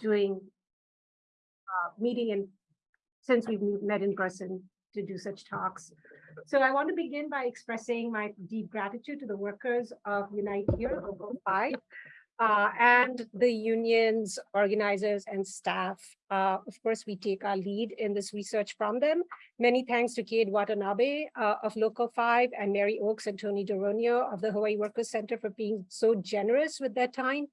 doing uh, meeting and since we've met in person to do such talks. So I want to begin by expressing my deep gratitude to the workers of Unite Here, Local 5, uh, and the unions, organizers, and staff. Uh, of course, we take our lead in this research from them. Many thanks to Kate Watanabe uh, of Local 5 and Mary Oakes and Tony Doronio of the Hawaii Workers Center for being so generous with their time.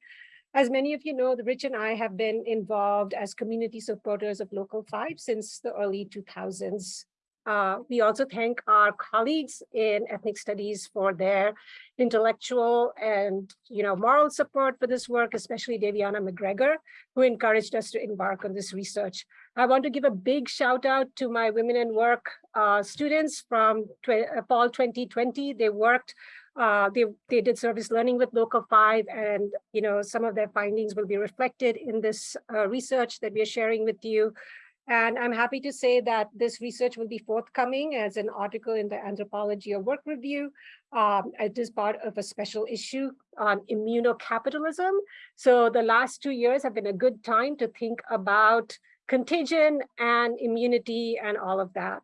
As many of you know, the Rich and I have been involved as community supporters of Local 5 since the early 2000s. Uh, we also thank our colleagues in ethnic studies for their intellectual and you know moral support for this work, especially Davianna McGregor, who encouraged us to embark on this research. I want to give a big shout out to my Women in Work uh, students from uh, Fall 2020. They worked, uh, they, they did service learning with Local 5 and you know some of their findings will be reflected in this uh, research that we are sharing with you. And I'm happy to say that this research will be forthcoming as an article in the Anthropology of Work Review. Um, it is part of a special issue on immunocapitalism. So the last two years have been a good time to think about contagion and immunity and all of that.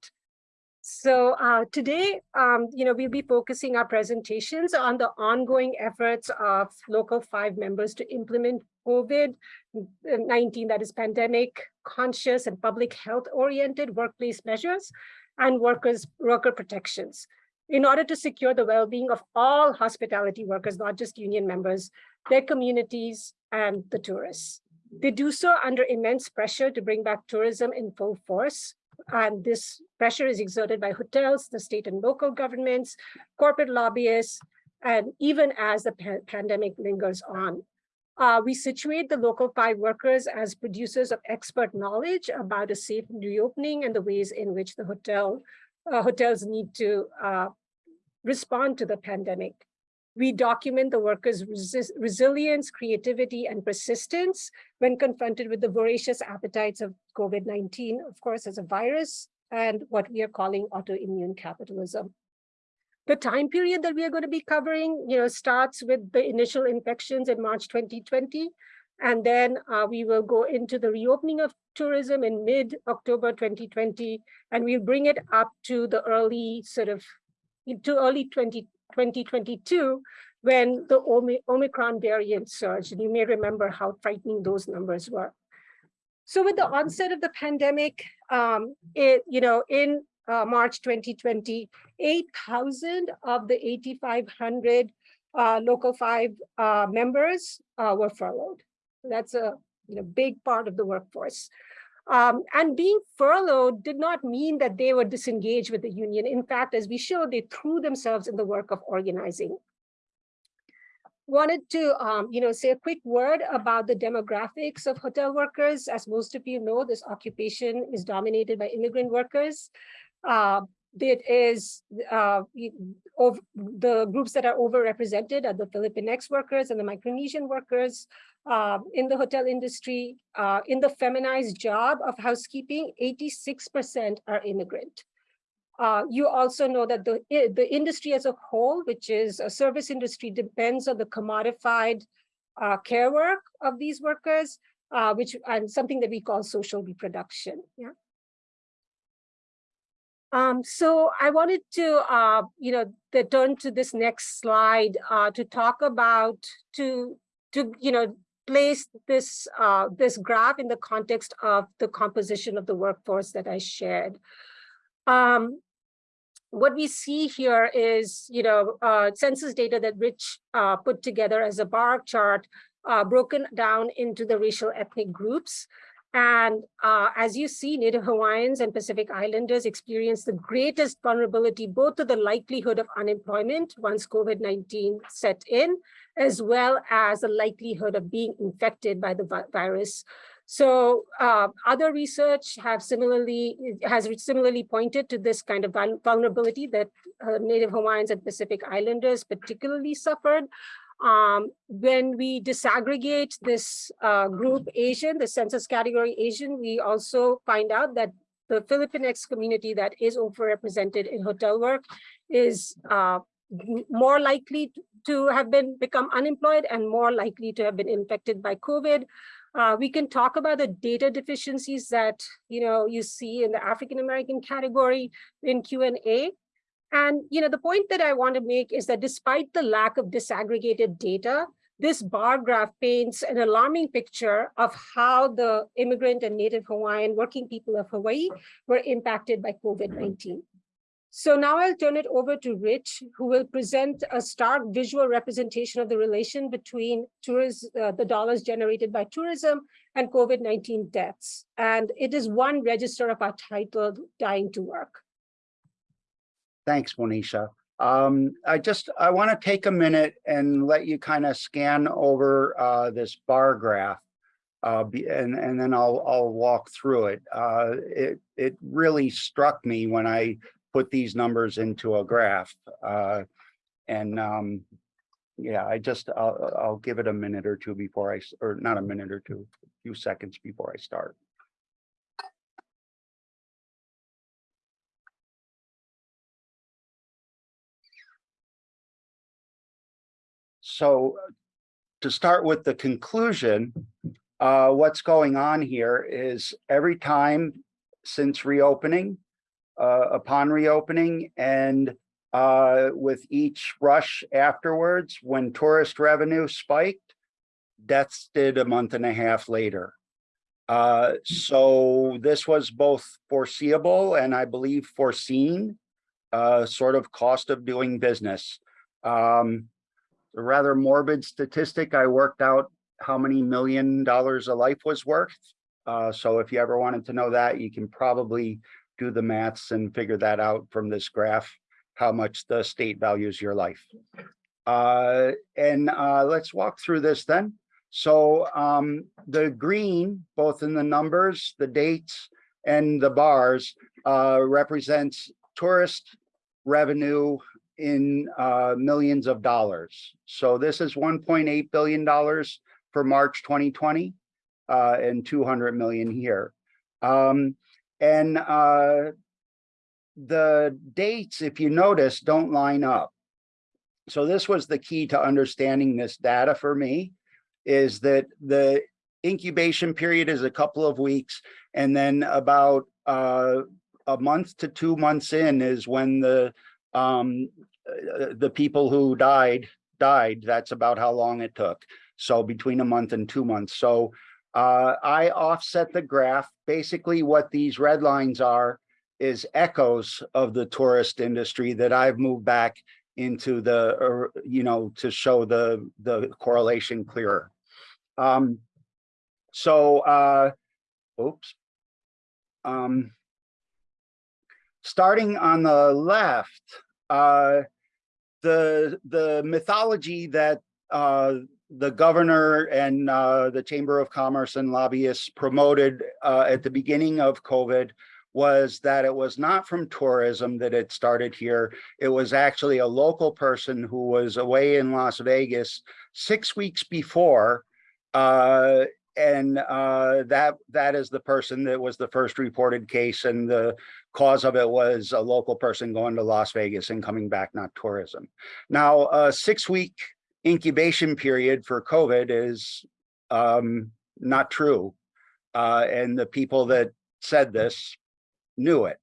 So uh, today, um, you know, we'll be focusing our presentations on the ongoing efforts of local five members to implement COVID-19, that is pandemic conscious and public health oriented workplace measures and workers worker protections in order to secure the well-being of all hospitality workers, not just union members, their communities and the tourists. They do so under immense pressure to bring back tourism in full force and this pressure is exerted by hotels, the state and local governments, corporate lobbyists, and even as the pa pandemic lingers on. Uh, we situate the local five workers as producers of expert knowledge about a safe reopening and the ways in which the hotel uh, hotels need to uh, respond to the pandemic. We document the workers' resi resilience, creativity, and persistence when confronted with the voracious appetites of COVID-19, of course, as a virus, and what we are calling autoimmune capitalism. The time period that we are going to be covering, you know, starts with the initial infections in March 2020, and then uh, we will go into the reopening of tourism in mid-October 2020, and we'll bring it up to the early sort of, to early 20, 2022 when the Omicron variant surged. And you may remember how frightening those numbers were. So with the onset of the pandemic, um, it, you know, in uh, March 2020, 8,000 of the 8,500 uh, local five uh, members uh, were furloughed. That's a you know, big part of the workforce. Um, and being furloughed did not mean that they were disengaged with the union. In fact, as we showed, they threw themselves in the work of organizing. Wanted to, um, you know, say a quick word about the demographics of hotel workers. As most of you know, this occupation is dominated by immigrant workers. Uh, it is uh, the groups that are overrepresented are the Filipinx workers and the Micronesian workers uh, in the hotel industry. Uh, in the feminized job of housekeeping, 86% are immigrant. Uh, you also know that the, the industry as a whole, which is a service industry, depends on the commodified uh, care work of these workers, uh, which and something that we call social reproduction. Yeah. Um, so I wanted to, uh, you know, turn to this next slide uh, to talk about, to, to, you know, place this, uh, this graph in the context of the composition of the workforce that I shared. Um, what we see here is, you know, uh, census data that Rich uh, put together as a bar chart, uh, broken down into the racial ethnic groups. And uh, as you see, Native Hawaiians and Pacific Islanders experience the greatest vulnerability, both to the likelihood of unemployment once COVID-19 set in, as well as the likelihood of being infected by the virus. So uh, other research have similarly has similarly pointed to this kind of vulnerability that uh, Native Hawaiians and Pacific Islanders particularly suffered um, when we disaggregate this uh, group Asian, the census category Asian, we also find out that the Filipinx community that is overrepresented in hotel work is uh, more likely to have been become unemployed and more likely to have been infected by COVID. Uh, we can talk about the data deficiencies that you know you see in the African American category in Q&A. And you know the point that I want to make is that despite the lack of disaggregated data, this bar graph paints an alarming picture of how the immigrant and Native Hawaiian working people of Hawaii were impacted by COVID-19. So now I'll turn it over to Rich, who will present a stark visual representation of the relation between tourism, uh, the dollars generated by tourism and COVID-19 deaths. And it is one register of our title, Dying to Work. Thanks, Monisha. Um, I just, I want to take a minute and let you kind of scan over uh, this bar graph. Uh, and, and then I'll, I'll walk through it. Uh, it. It really struck me when I put these numbers into a graph. Uh, and um, yeah, I just, I'll, I'll give it a minute or two before I, or not a minute or two, a few seconds before I start. So to start with the conclusion, uh, what's going on here is every time since reopening, uh, upon reopening and uh, with each rush afterwards, when tourist revenue spiked, deaths did a month and a half later. Uh, so this was both foreseeable and I believe foreseen, uh, sort of cost of doing business. Um, a rather morbid statistic, I worked out how many million dollars a life was worth. Uh, so if you ever wanted to know that, you can probably do the maths and figure that out from this graph, how much the state values your life. Uh, and uh, let's walk through this then. So um, the green, both in the numbers, the dates, and the bars, uh, represents tourist revenue in uh, millions of dollars. So this is $1.8 billion for March 2020 uh, and 200 million here. Um, and uh, the dates, if you notice, don't line up. So this was the key to understanding this data for me, is that the incubation period is a couple of weeks, and then about uh, a month to two months in is when the um, uh, the people who died died. That's about how long it took. So between a month and two months. So uh, I offset the graph. Basically what these red lines are is echoes of the tourist industry that I've moved back into the, or, you know, to show the, the correlation clearer. Um, so, uh, oops. Um, starting on the left, uh, the, the mythology that uh, the governor and uh, the Chamber of Commerce and lobbyists promoted uh, at the beginning of COVID was that it was not from tourism that it started here. It was actually a local person who was away in Las Vegas six weeks before. Uh, and uh, that that is the person that was the first reported case and the cause of it was a local person going to Las Vegas and coming back, not tourism. Now, a six week incubation period for COVID is um, not true. Uh, and the people that said this knew it.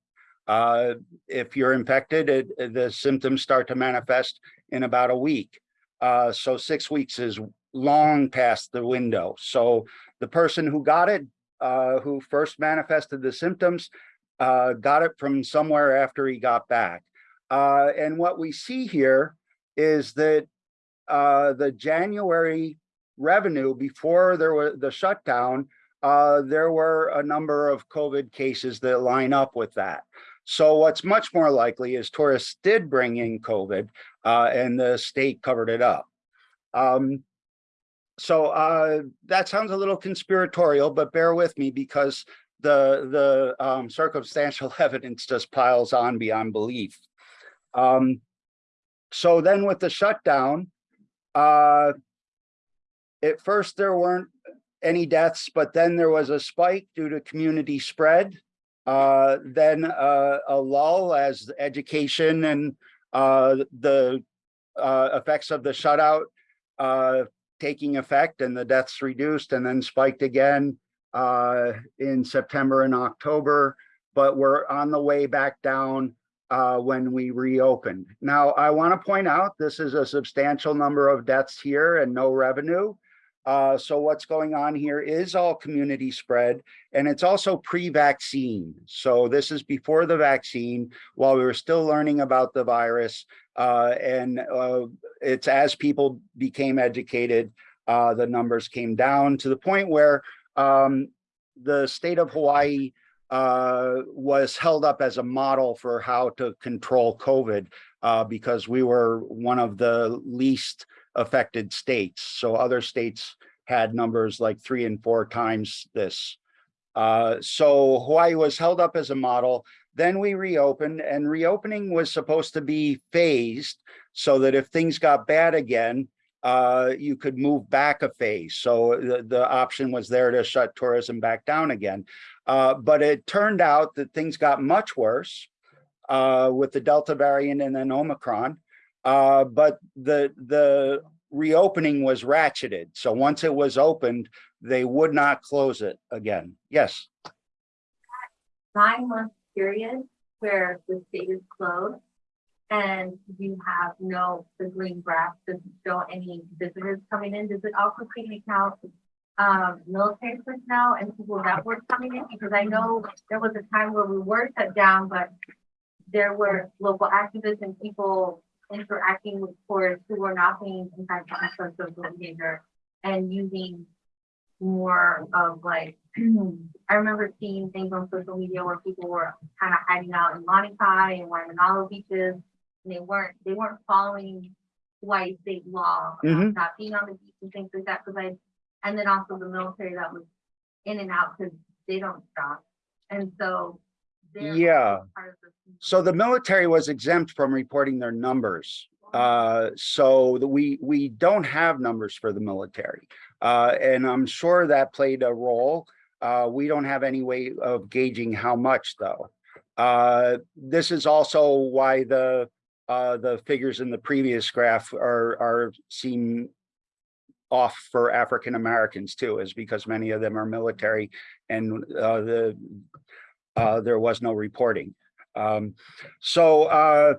Uh, if you're infected, it, the symptoms start to manifest in about a week. Uh, so six weeks is long past the window. So the person who got it, uh, who first manifested the symptoms, uh, got it from somewhere after he got back. Uh, and what we see here is that uh, the January revenue before there was the shutdown, uh, there were a number of COVID cases that line up with that. So what's much more likely is tourists did bring in COVID uh, and the state covered it up. Um, so uh, that sounds a little conspiratorial, but bear with me because the, the um, circumstantial evidence just piles on beyond belief. Um, so then with the shutdown, uh, at first, there weren't any deaths, but then there was a spike due to community spread. Uh, then uh, a lull as education and uh, the uh, effects of the shutout uh, taking effect and the deaths reduced and then spiked again uh, in September and October, but we're on the way back down uh, when we reopened. Now, I want to point out this is a substantial number of deaths here and no revenue. Uh, so what's going on here is all community spread and it's also pre-vaccine. So this is before the vaccine while we were still learning about the virus. Uh, and uh, it's as people became educated, uh, the numbers came down to the point where um, the state of Hawaii uh, was held up as a model for how to control COVID uh, because we were one of the least affected states. So other states had numbers like three and four times this. Uh, so Hawaii was held up as a model. Then we reopened and reopening was supposed to be phased so that if things got bad again, uh, you could move back a phase. So the, the option was there to shut tourism back down again. Uh, but it turned out that things got much worse uh, with the Delta variant and then Omicron. Uh, but the, the reopening was ratcheted. So once it was opened, they would not close it again. Yes. nine month period where the state is closed and you have no, the green graph doesn't show any visitors coming in, does it also take into account um, military personnel and people that were coming in? Because I know there was a time where we were shut down, but there were local activists and people interacting with tourists who were not paying attention to social behavior and using more of like, I remember seeing things on social media where people were kind of hiding out in Lanikai and Waimanalo beaches. And they weren't, they weren't following Hawaii state law, about Mhm. not being on the beach and things like that, because I, and then also the military that was in and out, because they don't stop. And so. they're Yeah. part of the- So the military was exempt from reporting their numbers. Uh, so that we, we don't have numbers for the military. Uh, and I'm sure that played a role. Uh, we don't have any way of gauging how much though. Uh, this is also why the, uh, the figures in the previous graph are, are seem off for African Americans too, is because many of them are military and, uh, the, uh, there was no reporting. Um, so, uh,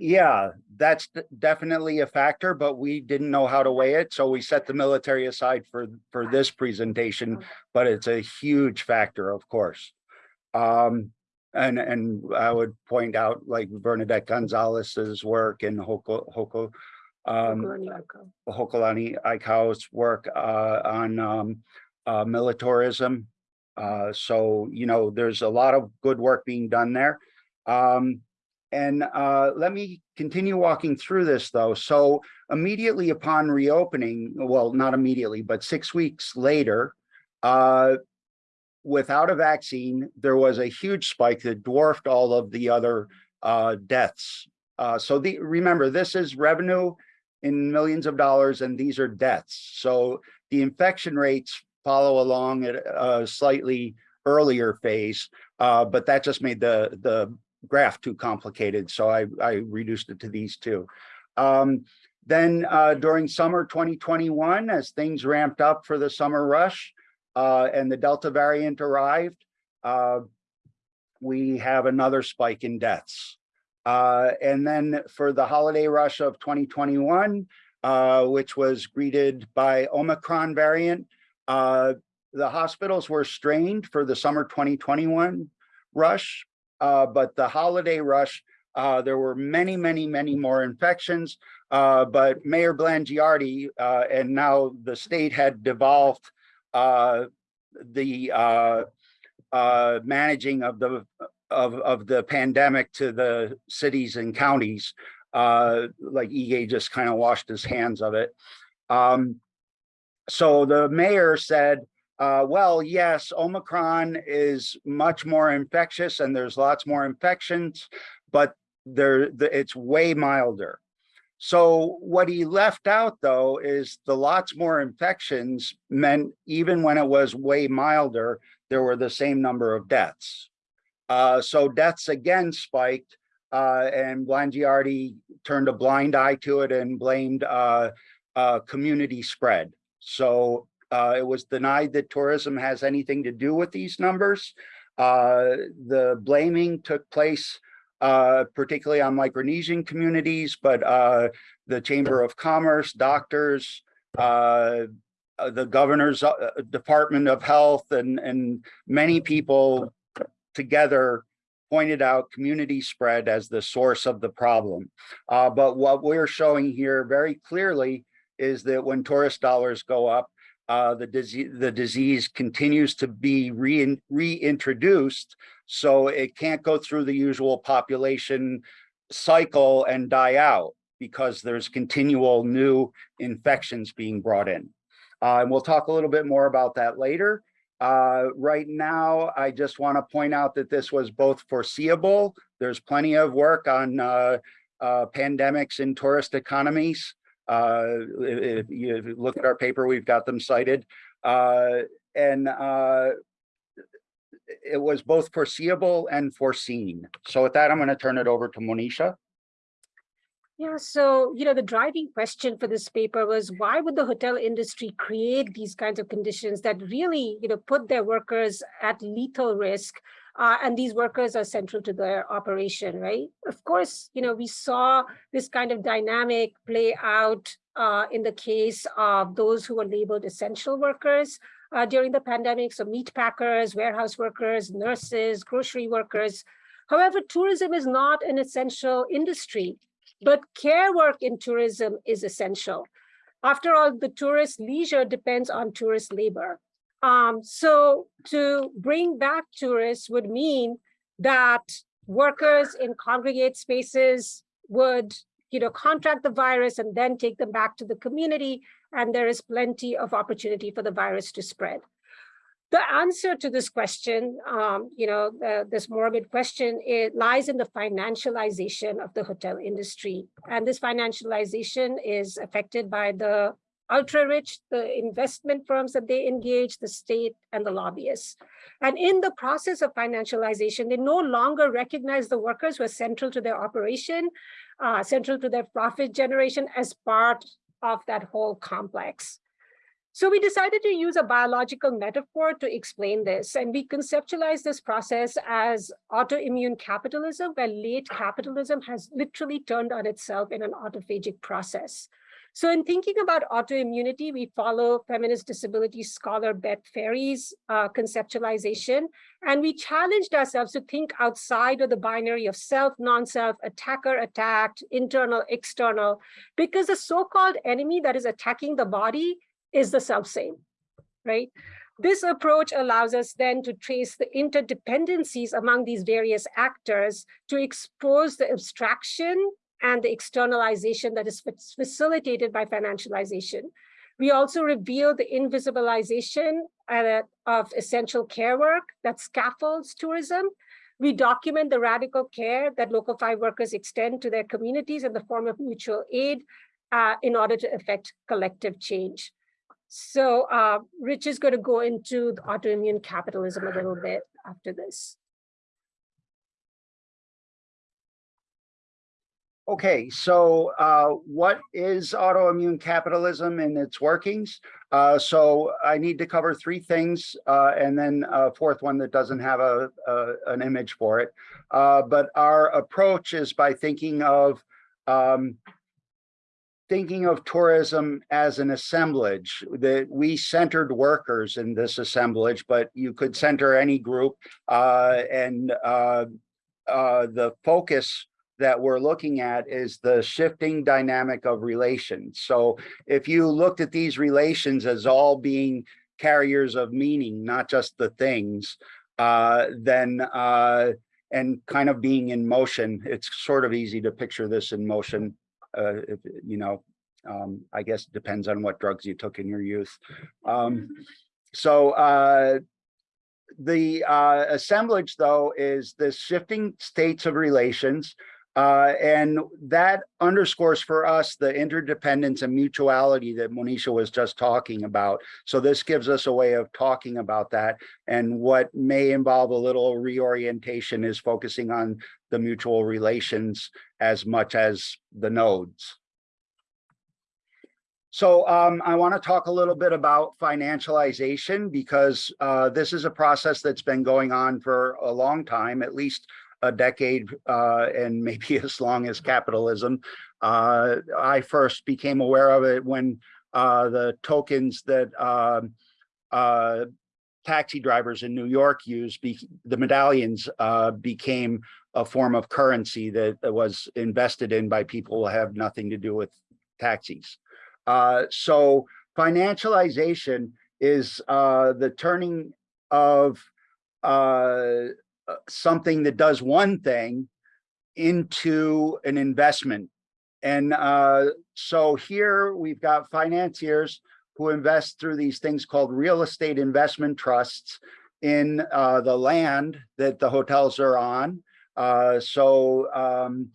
yeah, that's definitely a factor, but we didn't know how to weigh it, so we set the military aside for, for this presentation, but it's a huge factor, of course. Um, and, and I would point out like Vernadette Gonzalez's work and Hoko, Hoko, um, Hokolani Aikau's work uh, on um, uh, militarism. Uh, so, you know, there's a lot of good work being done there. Um, and uh, let me continue walking through this though. So immediately upon reopening, well, not immediately, but six weeks later, uh, without a vaccine, there was a huge spike that dwarfed all of the other uh, deaths. Uh, so the, remember, this is revenue in millions of dollars and these are deaths. So the infection rates follow along at a slightly earlier phase, uh, but that just made the, the graph too complicated. So I, I reduced it to these two. Um, then uh, during summer 2021, as things ramped up for the summer rush uh, and the Delta variant arrived, uh, we have another spike in deaths. Uh, and then for the holiday rush of 2021, uh, which was greeted by Omicron variant, uh, the hospitals were strained for the summer 2021 rush, uh, but the holiday rush, uh, there were many, many, many more infections. Uh, but Mayor Blangiardi and now the state had devolved the managing of the of of the pandemic to the cities and counties. Uh, like Ige just kind of washed his hands of it. Um, so the mayor said, uh, well, yes, Omicron is much more infectious and there's lots more infections, but there the, it's way milder. So what he left out though is the lots more infections meant even when it was way milder, there were the same number of deaths. Uh, so deaths again spiked uh, and Blangiardi turned a blind eye to it and blamed uh, community spread. So uh, it was denied that tourism has anything to do with these numbers. Uh, the blaming took place uh, particularly on Micronesian communities, but the Chamber of Commerce, doctors, the governor's Department of Health and, and many people together pointed out community spread as the source of the problem. Uh, but what we're showing here very clearly is that when tourist dollars go up, uh, the disease the disease continues to be re reintroduced, so it can't go through the usual population cycle and die out because there's continual new infections being brought in. Uh, and we'll talk a little bit more about that later. Uh, right now, I just want to point out that this was both foreseeable. There's plenty of work on uh, uh, pandemics in tourist economies. Uh, if, you, look at our paper, we've got them cited. Uh, and uh, it was both foreseeable and foreseen. So with that, I'm going to turn it over to Monisha. Yeah, so, you know, the driving question for this paper was why would the hotel industry create these kinds of conditions that really, you know, put their workers at lethal risk? Uh, and these workers are central to their operation, right? Of course, you know, we saw this kind of dynamic play out uh, in the case of those who were labeled essential workers uh, during the pandemic. So meat packers, warehouse workers, nurses, grocery workers. However, tourism is not an essential industry. But care work in tourism is essential. After all, the tourist leisure depends on tourist labor. Um, so to bring back tourists would mean that workers in congregate spaces would you know, contract the virus and then take them back to the community. And there is plenty of opportunity for the virus to spread the answer to this question, um, you know, the, this morbid question, it lies in the financialization of the hotel industry. And this financialization is affected by the ultra rich, the investment firms that they engage, the state and the lobbyists. And in the process of financialization, they no longer recognize the workers who are central to their operation, uh, central to their profit generation as part of that whole complex. So we decided to use a biological metaphor to explain this. And we conceptualized this process as autoimmune capitalism, where late capitalism has literally turned on itself in an autophagic process. So in thinking about autoimmunity, we follow feminist disability scholar Beth Ferry's uh, conceptualization, and we challenged ourselves to think outside of the binary of self, non-self, attacker, attacked, internal, external, because the so-called enemy that is attacking the body is the self-same, right? This approach allows us then to trace the interdependencies among these various actors to expose the abstraction and the externalization that is facilitated by financialization. We also reveal the invisibilization uh, of essential care work that scaffolds tourism. We document the radical care that local five workers extend to their communities in the form of mutual aid uh, in order to effect collective change. So uh, Rich is going to go into autoimmune capitalism a little bit after this. Okay, so uh, what is autoimmune capitalism and its workings? Uh, so I need to cover three things uh, and then a fourth one that doesn't have a, a an image for it. Uh, but our approach is by thinking of um, thinking of tourism as an assemblage that we centered workers in this assemblage, but you could center any group uh, and uh, uh, the focus that we're looking at is the shifting dynamic of relations. So if you looked at these relations as all being carriers of meaning, not just the things, uh, then uh, and kind of being in motion, it's sort of easy to picture this in motion uh, if, you know, um, I guess it depends on what drugs you took in your youth. Um, so uh, the uh, assemblage, though, is this shifting states of relations. Uh, and that underscores for us the interdependence and mutuality that Monisha was just talking about. So this gives us a way of talking about that. And what may involve a little reorientation is focusing on the mutual relations as much as the nodes. So um, I want to talk a little bit about financialization because uh, this is a process that's been going on for a long time, at least a decade uh, and maybe as long as capitalism. Uh, I first became aware of it when uh, the tokens that um, uh, taxi drivers in New York use, the medallions uh, became a form of currency that was invested in by people who have nothing to do with taxis. Uh, so financialization is the turning of something that does one thing into an investment. And uh, so here we've got financiers who invest through these things called real estate investment trusts in uh, the land that the hotels are on. Uh, so um,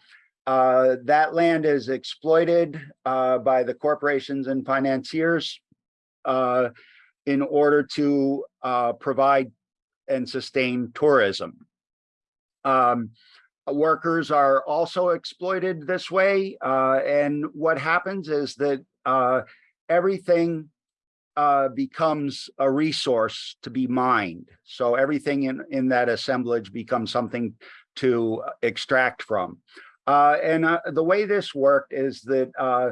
uh, that land is exploited uh, by the corporations and financiers uh, in order to uh, provide and sustain tourism. Um, workers are also exploited this way. Uh, and what happens is that uh, everything uh, becomes a resource to be mined. So everything in, in that assemblage becomes something to extract from. Uh, and uh, the way this worked is that uh,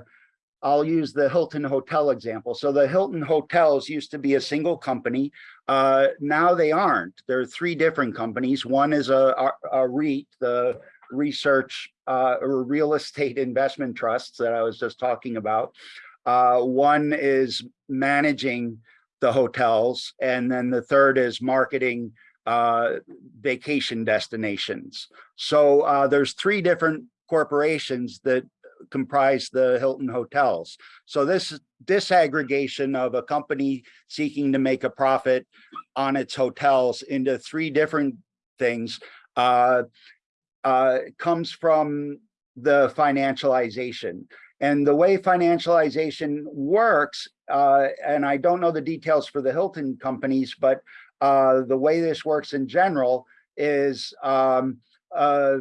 I'll use the Hilton Hotel example. So the Hilton Hotels used to be a single company. Uh, now they aren't. There are three different companies. One is a, a, a REIT, the Research uh, or Real Estate Investment Trusts that I was just talking about. Uh, one is managing the hotels, and then the third is marketing uh, vacation destinations. So uh, there's three different corporations that comprise the Hilton hotels. So this disaggregation of a company seeking to make a profit on its hotels into three different things uh, uh, comes from the financialization. And the way financialization works, uh, and I don't know the details for the Hilton companies, but uh, the way this works in general is um, a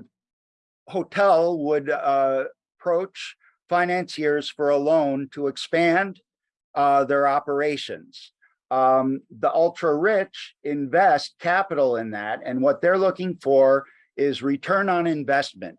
hotel would uh, approach financiers for a loan to expand uh, their operations. Um, the ultra rich invest capital in that, and what they're looking for is return on investment.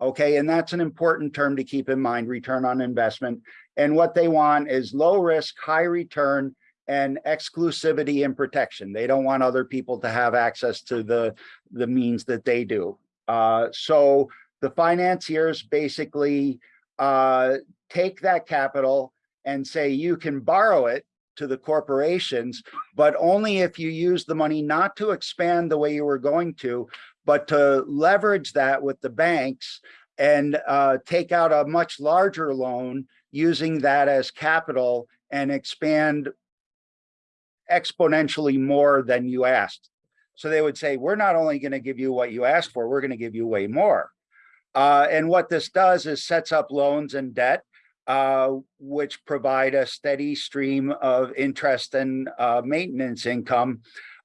Okay, and that's an important term to keep in mind, return on investment. And what they want is low risk, high return, and exclusivity and protection. They don't want other people to have access to the, the means that they do. Uh, so the financiers basically uh, take that capital and say you can borrow it to the corporations, but only if you use the money not to expand the way you were going to, but to leverage that with the banks and uh, take out a much larger loan using that as capital and expand exponentially more than you asked. So they would say, we're not only going to give you what you asked for, we're going to give you way more. Uh, and what this does is sets up loans and debt, uh, which provide a steady stream of interest and uh, maintenance income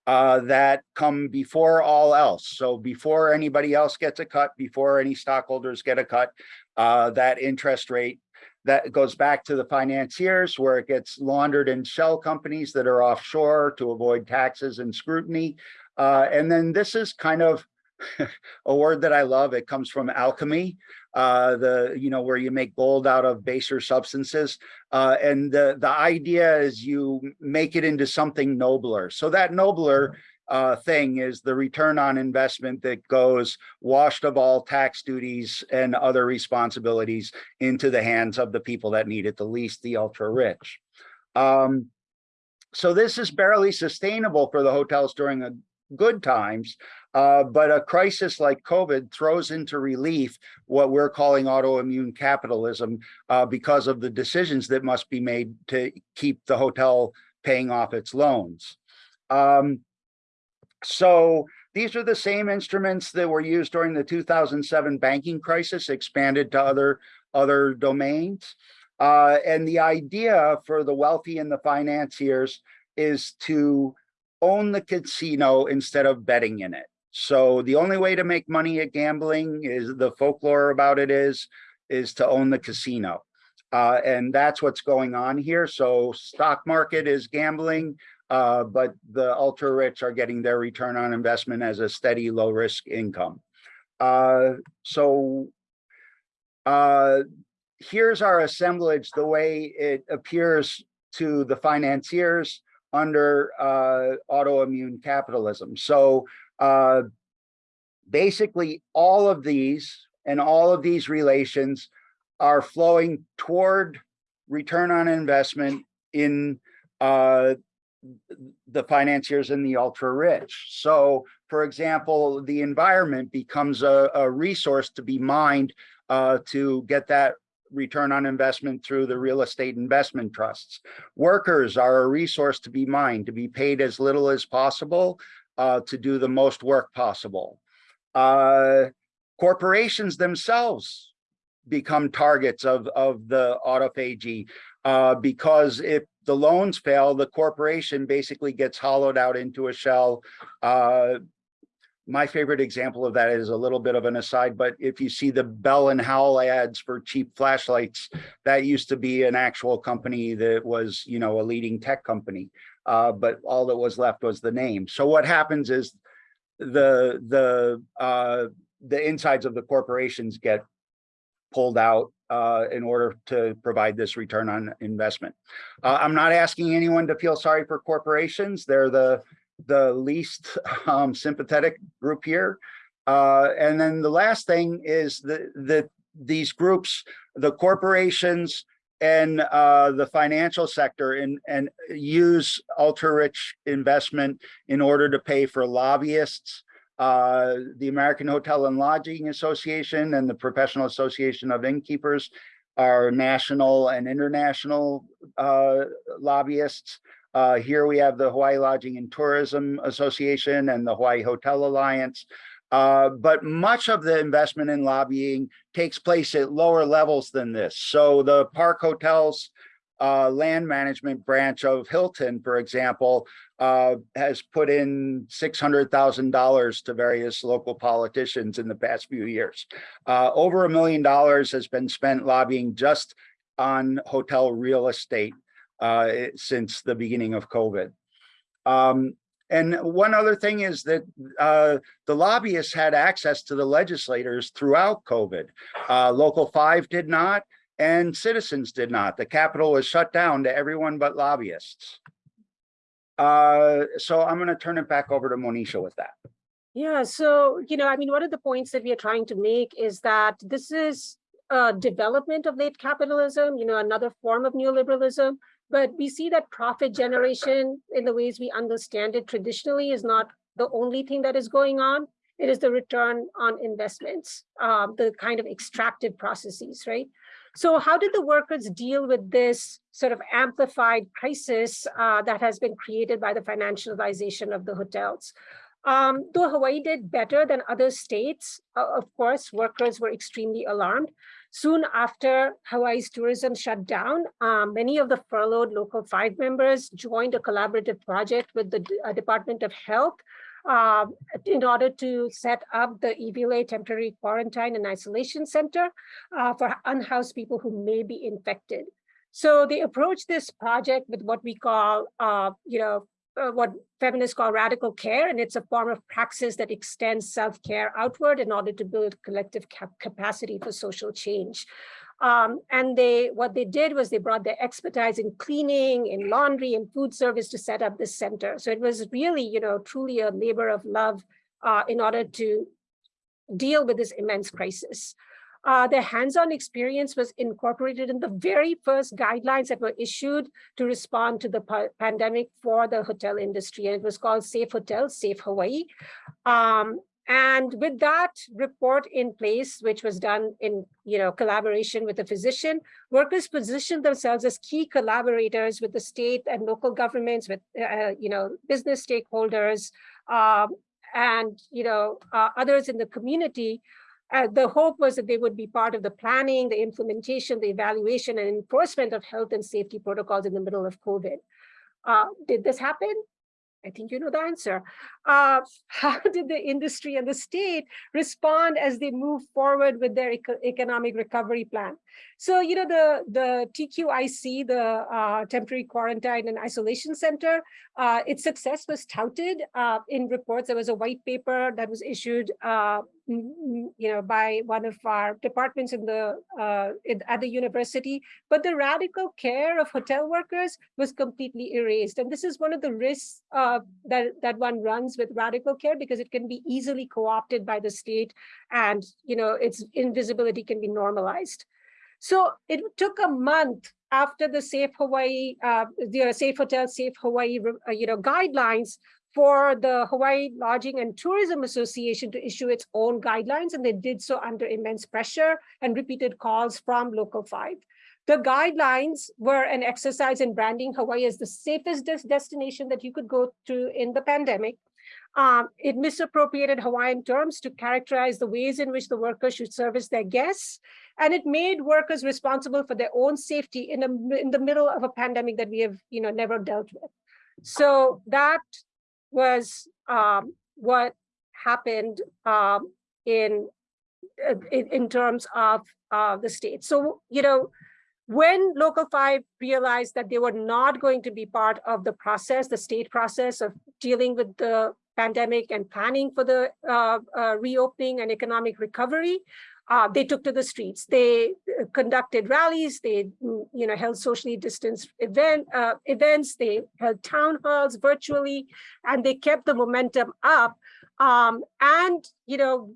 uh, that come before all else. So before anybody else gets a cut, before any stockholders get a cut, uh, that interest rate that goes back to the financiers where it gets laundered in shell companies that are offshore to avoid taxes and scrutiny. And then this is kind of a word that I love. It comes from alchemy, uh, the you know where you make gold out of baser substances, uh, and the the idea is you make it into something nobler. So that nobler uh, thing is the return on investment that goes washed of all tax duties and other responsibilities into the hands of the people that need it the least, the ultra rich. Um, so this is barely sustainable for the hotels during a good times, uh, but a crisis like COVID throws into relief what we're calling autoimmune capitalism uh, because of the decisions that must be made to keep the hotel paying off its loans. Um, so these are the same instruments that were used during the 2007 banking crisis, expanded to other, other domains. Uh, and the idea for the wealthy and the financiers is to own the casino instead of betting in it. So the only way to make money at gambling is the folklore about it is, is to own the casino. Uh, and that's what's going on here. So stock market is gambling, uh, but the ultra rich are getting their return on investment as a steady low risk income. Uh, so uh, here's our assemblage, the way it appears to the financiers under uh, autoimmune capitalism. So uh, basically all of these and all of these relations are flowing toward return on investment in uh, the financiers and the ultra rich. So for example, the environment becomes a, a resource to be mined uh, to get that return on investment through the real estate investment trusts. Workers are a resource to be mined, to be paid as little as possible uh, to do the most work possible. Uh, corporations themselves become targets of, of the autophagy uh, because if the loans fail, the corporation basically gets hollowed out into a shell. My favorite example of that is a little bit of an aside, but if you see the Bell and Howell ads for cheap flashlights, that used to be an actual company that was, you know, a leading tech company. Uh, but all that was left was the name. So what happens is the the uh, the insides of the corporations get pulled out uh, in order to provide this return on investment. Uh, I'm not asking anyone to feel sorry for corporations. They're the the least um, sympathetic group here. Uh, and then the last thing is that the, these groups, the corporations and uh, the financial sector and, and use ultra rich investment in order to pay for lobbyists, uh, the American Hotel and Lodging Association and the Professional Association of Innkeepers are national and international uh, lobbyists. Uh, here we have the Hawaii Lodging and Tourism Association and the Hawaii Hotel Alliance. Uh, but much of the investment in lobbying takes place at lower levels than this. So the Park Hotels uh, land management branch of Hilton, for example, uh, has put in $600,000 to various local politicians in the past few years. Uh, over a million dollars has been spent lobbying just on hotel real estate uh, since the beginning of COVID. Um, and one other thing is that uh, the lobbyists had access to the legislators throughout COVID. Uh, Local 5 did not, and citizens did not. The Capitol was shut down to everyone but lobbyists. Uh, so I'm going to turn it back over to Monisha with that. Yeah, so, you know, I mean, one of the points that we are trying to make is that this is a development of late capitalism, you know, another form of neoliberalism, but we see that profit generation in the ways we understand it traditionally is not the only thing that is going on. It is the return on investments, um, the kind of extractive processes, right? So how did the workers deal with this sort of amplified crisis uh, that has been created by the financialization of the hotels? Um, though Hawaii did better than other states, uh, of course, workers were extremely alarmed. Soon after Hawaii's tourism shut down, um, many of the furloughed local five members joined a collaborative project with the uh, Department of Health uh, in order to set up the Iwilei Temporary Quarantine and Isolation Center uh, for unhoused people who may be infected. So they approached this project with what we call, uh, you know, uh, what feminists call radical care, and it's a form of praxis that extends self-care outward in order to build collective cap capacity for social change. Um, and they, what they did was they brought their expertise in cleaning, in laundry, and food service to set up this center. So it was really, you know, truly a labor of love uh, in order to deal with this immense crisis. Uh, their hands-on experience was incorporated in the very first guidelines that were issued to respond to the pandemic for the hotel industry. And it was called Safe Hotels, Safe Hawaii. Um, and with that report in place, which was done in you know, collaboration with a physician, workers positioned themselves as key collaborators with the state and local governments, with uh, you know, business stakeholders, um, and you know, uh, others in the community uh, the hope was that they would be part of the planning, the implementation, the evaluation and enforcement of health and safety protocols in the middle of COVID. Uh, did this happen? I think you know the answer. Uh, how did the industry and the state respond as they move forward with their eco economic recovery plan? So, you know, the, the TQIC, the uh, Temporary Quarantine and Isolation Center, uh, its success was touted uh, in reports. There was a white paper that was issued, uh, you know, by one of our departments in the uh, in, at the university. But the radical care of hotel workers was completely erased, and this is one of the risks uh, that that one runs with radical care because it can be easily co-opted by the state, and you know, its invisibility can be normalized. So it took a month after the Safe Hawaii, uh, the Safe Hotel, Safe Hawaii, uh, you know, guidelines for the Hawaii Lodging and Tourism Association to issue its own guidelines, and they did so under immense pressure and repeated calls from Local 5. The guidelines were an exercise in branding Hawaii as the safest des destination that you could go to in the pandemic. Um, it misappropriated Hawaiian terms to characterize the ways in which the workers should service their guests. And it made workers responsible for their own safety in, a, in the middle of a pandemic that we have you know, never dealt with. So that was um, what happened um, in, in, in terms of uh, the state. So, you know, when Local 5 realized that they were not going to be part of the process, the state process of dealing with the pandemic and planning for the uh, uh, reopening and economic recovery, uh, they took to the streets. They uh, conducted rallies. They, mm, you know, held socially distanced event uh, events. They held town halls virtually, and they kept the momentum up. Um, and you know,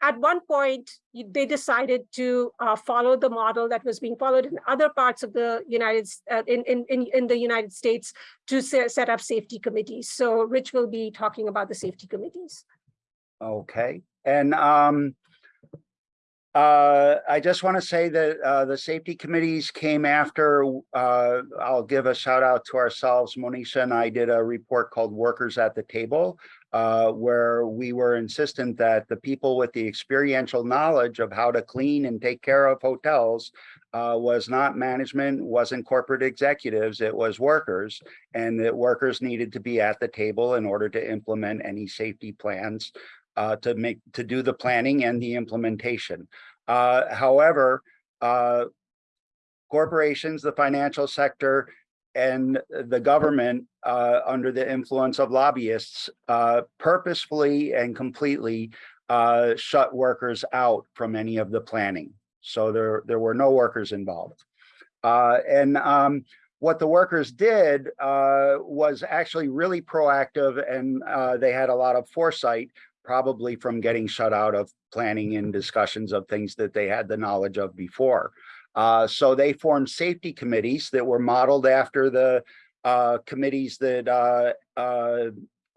at one point, they decided to uh, follow the model that was being followed in other parts of the United uh, in, in, in, the United States to set up safety committees. So Rich will be talking about the safety committees. Okay, and um, uh, I just want to say that uh, the safety committees came after, uh, I'll give a shout out to ourselves. Monisha and I did a report called Workers at the Table, uh, where we were insistent that the people with the experiential knowledge of how to clean and take care of hotels uh, was not management, wasn't corporate executives, it was workers, and that workers needed to be at the table in order to implement any safety plans uh, to make to do the planning and the implementation. Uh, however, uh, corporations, the financial sector, and the government uh, under the influence of lobbyists uh, purposefully and completely uh, shut workers out from any of the planning. So there, there were no workers involved. and um, what the workers did uh, was actually really proactive and uh, they had a lot of foresight probably from getting shut out of planning and discussions of things that they had the knowledge of before. Uh, so they formed safety committees that were modeled after the uh, committees that uh, uh,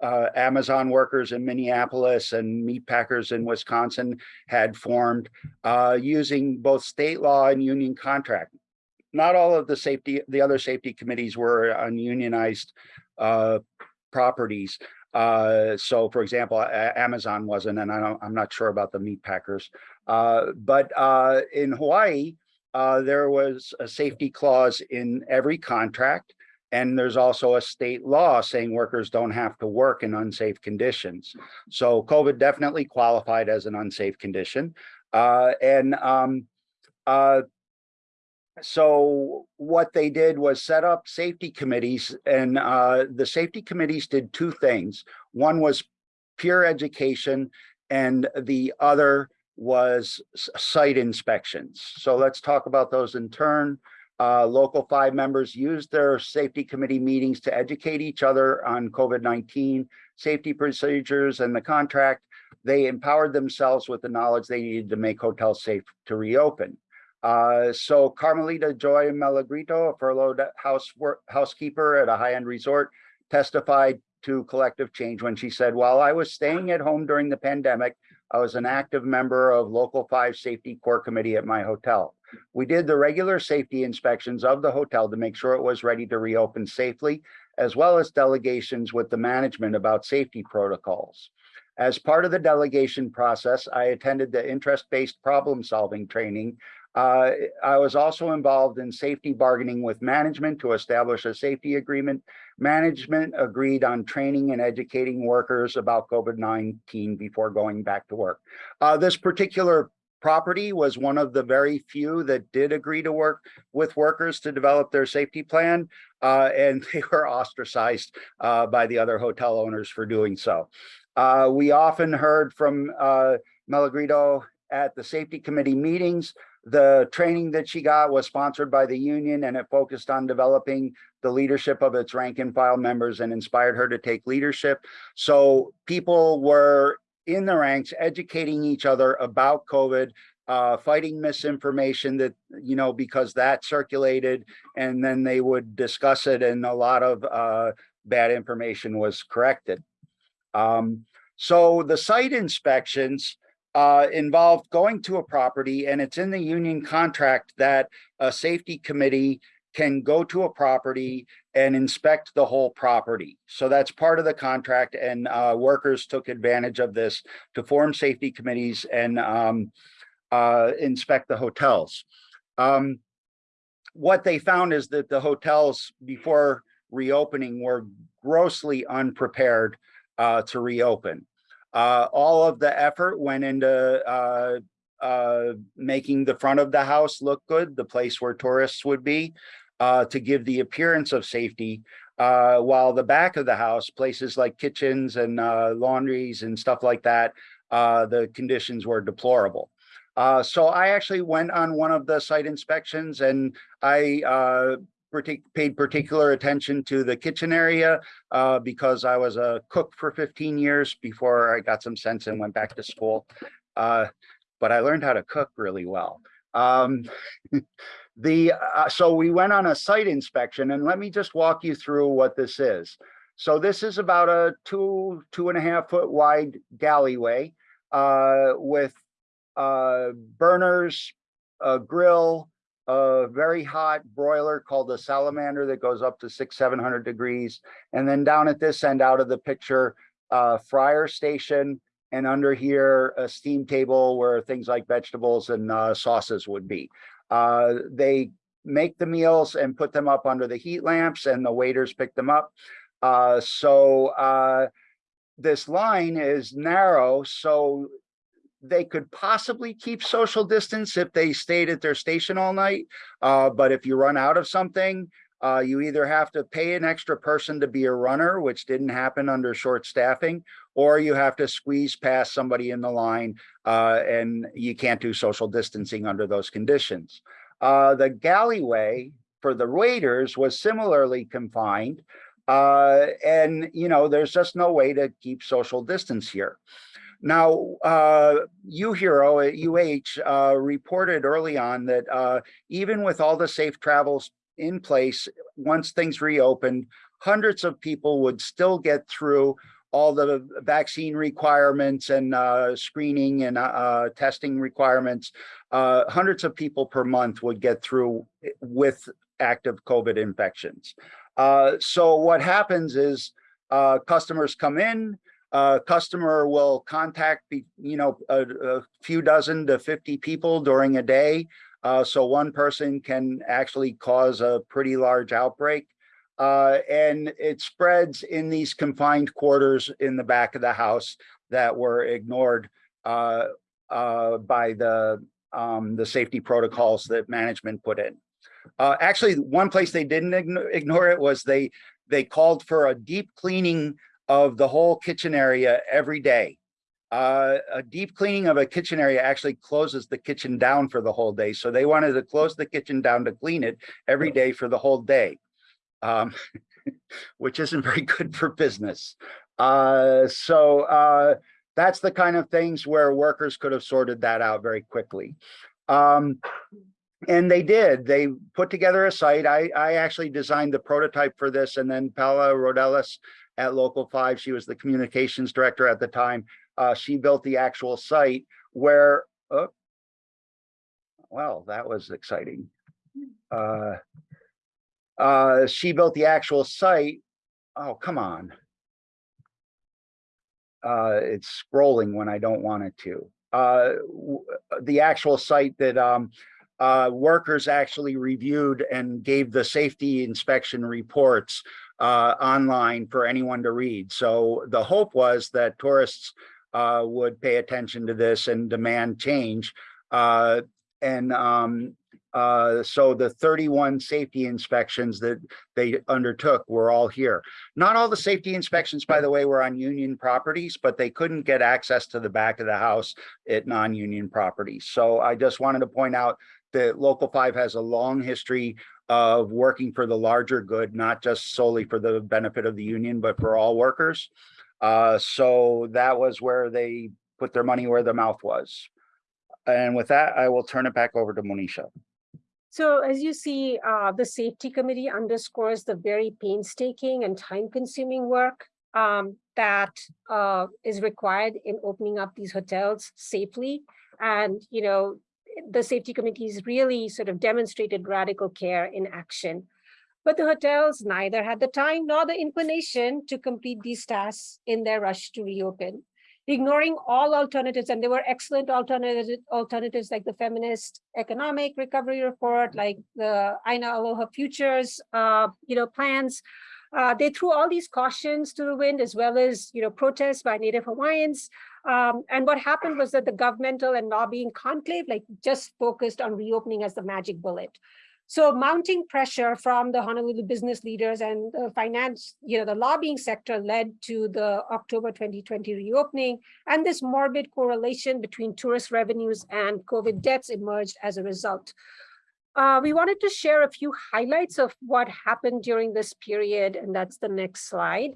uh Amazon workers in Minneapolis and meatpackers in Wisconsin had formed using both state law and union contract. Not all of the safety, the other safety committees were on ununionized properties, uh, so for example, Amazon wasn't, and I I'm not sure about the meat packers. Uh, but uh, in Hawaii, uh, there was a safety clause in every contract. And there's also a state law saying workers don't have to work in unsafe conditions. So COVID definitely qualified as an unsafe condition. Uh, and um, uh, so what they did was set up safety committees and uh, the safety committees did two things. One was peer education and the other was site inspections. So let's talk about those in turn. Uh, local five members used their safety committee meetings to educate each other on COVID-19 safety procedures and the contract. They empowered themselves with the knowledge they needed to make hotels safe to reopen. Uh, so Carmelita Joy Malagrito, a furloughed house work, housekeeper at a high-end resort, testified to collective change when she said, while I was staying at home during the pandemic, I was an active member of Local 5 Safety Core Committee at my hotel. We did the regular safety inspections of the hotel to make sure it was ready to reopen safely, as well as delegations with the management about safety protocols. As part of the delegation process, I attended the interest-based problem-solving training uh, I was also involved in safety bargaining with management to establish a safety agreement management agreed on training and educating workers about COVID-19 before going back to work. Uh, this particular property was one of the very few that did agree to work with workers to develop their safety plan. Uh, and they were ostracized uh, by the other hotel owners for doing so. Uh, we often heard from uh, Malagrito at the safety committee meetings. The training that she got was sponsored by the union and it focused on developing the leadership of its rank and file members and inspired her to take leadership. So people were in the ranks, educating each other about COVID, uh, fighting misinformation that, you know, because that circulated and then they would discuss it and a lot of uh, bad information was corrected. Um, so the site inspections uh, involved going to a property and it's in the union contract that a safety committee can go to a property and inspect the whole property. So that's part of the contract and uh, workers took advantage of this to form safety committees and um, uh, inspect the hotels. Um, what they found is that the hotels before reopening were grossly unprepared uh, to reopen. Uh, all of the effort went into uh, uh, making the front of the house look good, the place where tourists would be uh, to give the appearance of safety, uh, while the back of the house, places like kitchens and uh, laundries and stuff like that, uh, the conditions were deplorable. Uh, so I actually went on one of the site inspections and I uh, partic paid particular attention to the kitchen area because I was a cook for 15 years before I got some sense and went back to school. but I learned how to cook really well. Um, The uh, so we went on a site inspection and let me just walk you through what this is. So this is about a two, two and a half foot wide galleyway uh, with uh, burners, a grill, a very hot broiler called a salamander that goes up to six, 700 degrees. And then down at this end out of the picture, uh, fryer station, and under here, a steam table where things like vegetables and uh, sauces would be. Uh, they make the meals and put them up under the heat lamps and the waiters pick them up. Uh, so uh, this line is narrow, so they could possibly keep social distance if they stayed at their station all night. Uh, but if you run out of something, uh, you either have to pay an extra person to be a runner, which didn't happen under short staffing, or you have to squeeze past somebody in the line uh, and you can't do social distancing under those conditions. Uh, the galleyway for the waiters was similarly confined. Uh, and, you know, there's just no way to keep social distance here. Now, uh, UHERO at UH uh, reported early on that uh, even with all the safe travels in place, once things reopened, hundreds of people would still get through all the vaccine requirements and uh, screening and uh, uh, testing requirements. Uh, hundreds of people per month would get through with active COVID infections. Uh, so what happens is uh, customers come in, customer will contact, you know, a, a, few dozen to 50 people during a day. So one person can actually cause a pretty large outbreak uh, and it spreads in these confined quarters in the back of the house that were ignored uh, uh, by the um, the safety protocols that management put in. Uh, actually, one place they didn't ignore it was they they called for a deep cleaning of the whole kitchen area every day. Uh, a deep cleaning of a kitchen area actually closes the kitchen down for the whole day. So they wanted to close the kitchen down to clean it every day for the whole day um, which isn't very good for business. Uh, so uh, that's the kind of things where workers could have sorted that out very quickly. Um, and they did. They put together a site. I, I actually designed the prototype for this, and then Paula Rodelas at Local 5, she was the communications director at the time. Uh, she built the actual site where, oh, well, that was exciting. Uh, uh, she built the actual site. Oh, come on. Uh, it's scrolling when I don't want it to. Uh, the actual site that um, uh, workers actually reviewed and gave the safety inspection reports uh, online for anyone to read. So the hope was that tourists uh, would pay attention to this and demand change. Uh, and um, uh, so the 31 safety inspections that they undertook were all here. Not all the safety inspections, by the way, were on union properties, but they couldn't get access to the back of the house at non-union properties. So I just wanted to point out that Local 5 has a long history of working for the larger good, not just solely for the benefit of the union, but for all workers. Uh, so that was where they put their money where their mouth was. And with that, I will turn it back over to Monisha. So as you see, uh, the safety committee underscores the very painstaking and time consuming work um, that uh, is required in opening up these hotels safely. And, you know, the safety committees really sort of demonstrated radical care in action. But the hotels neither had the time nor the inclination to complete these tasks in their rush to reopen ignoring all alternatives, and there were excellent alternatives, alternatives like the Feminist Economic Recovery Report, like the Aina Aloha Futures, uh, you know, plans. Uh, they threw all these cautions to the wind, as well as, you know, protests by Native Hawaiians. Um, and what happened was that the governmental and lobbying conclave, like, just focused on reopening as the magic bullet. So mounting pressure from the Honolulu business leaders and the finance, you know, the lobbying sector led to the October 2020 reopening, and this morbid correlation between tourist revenues and COVID deaths emerged as a result. Uh, we wanted to share a few highlights of what happened during this period, and that's the next slide.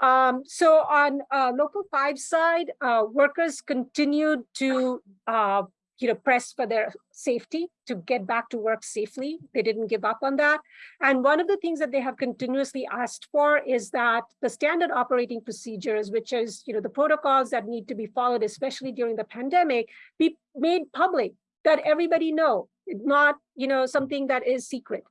Um, so on uh, local five side, uh, workers continued to uh, you know, press for their safety to get back to work safely. They didn't give up on that. And one of the things that they have continuously asked for is that the standard operating procedures, which is, you know, the protocols that need to be followed, especially during the pandemic, be made public, that everybody know, not, you know, something that is secret.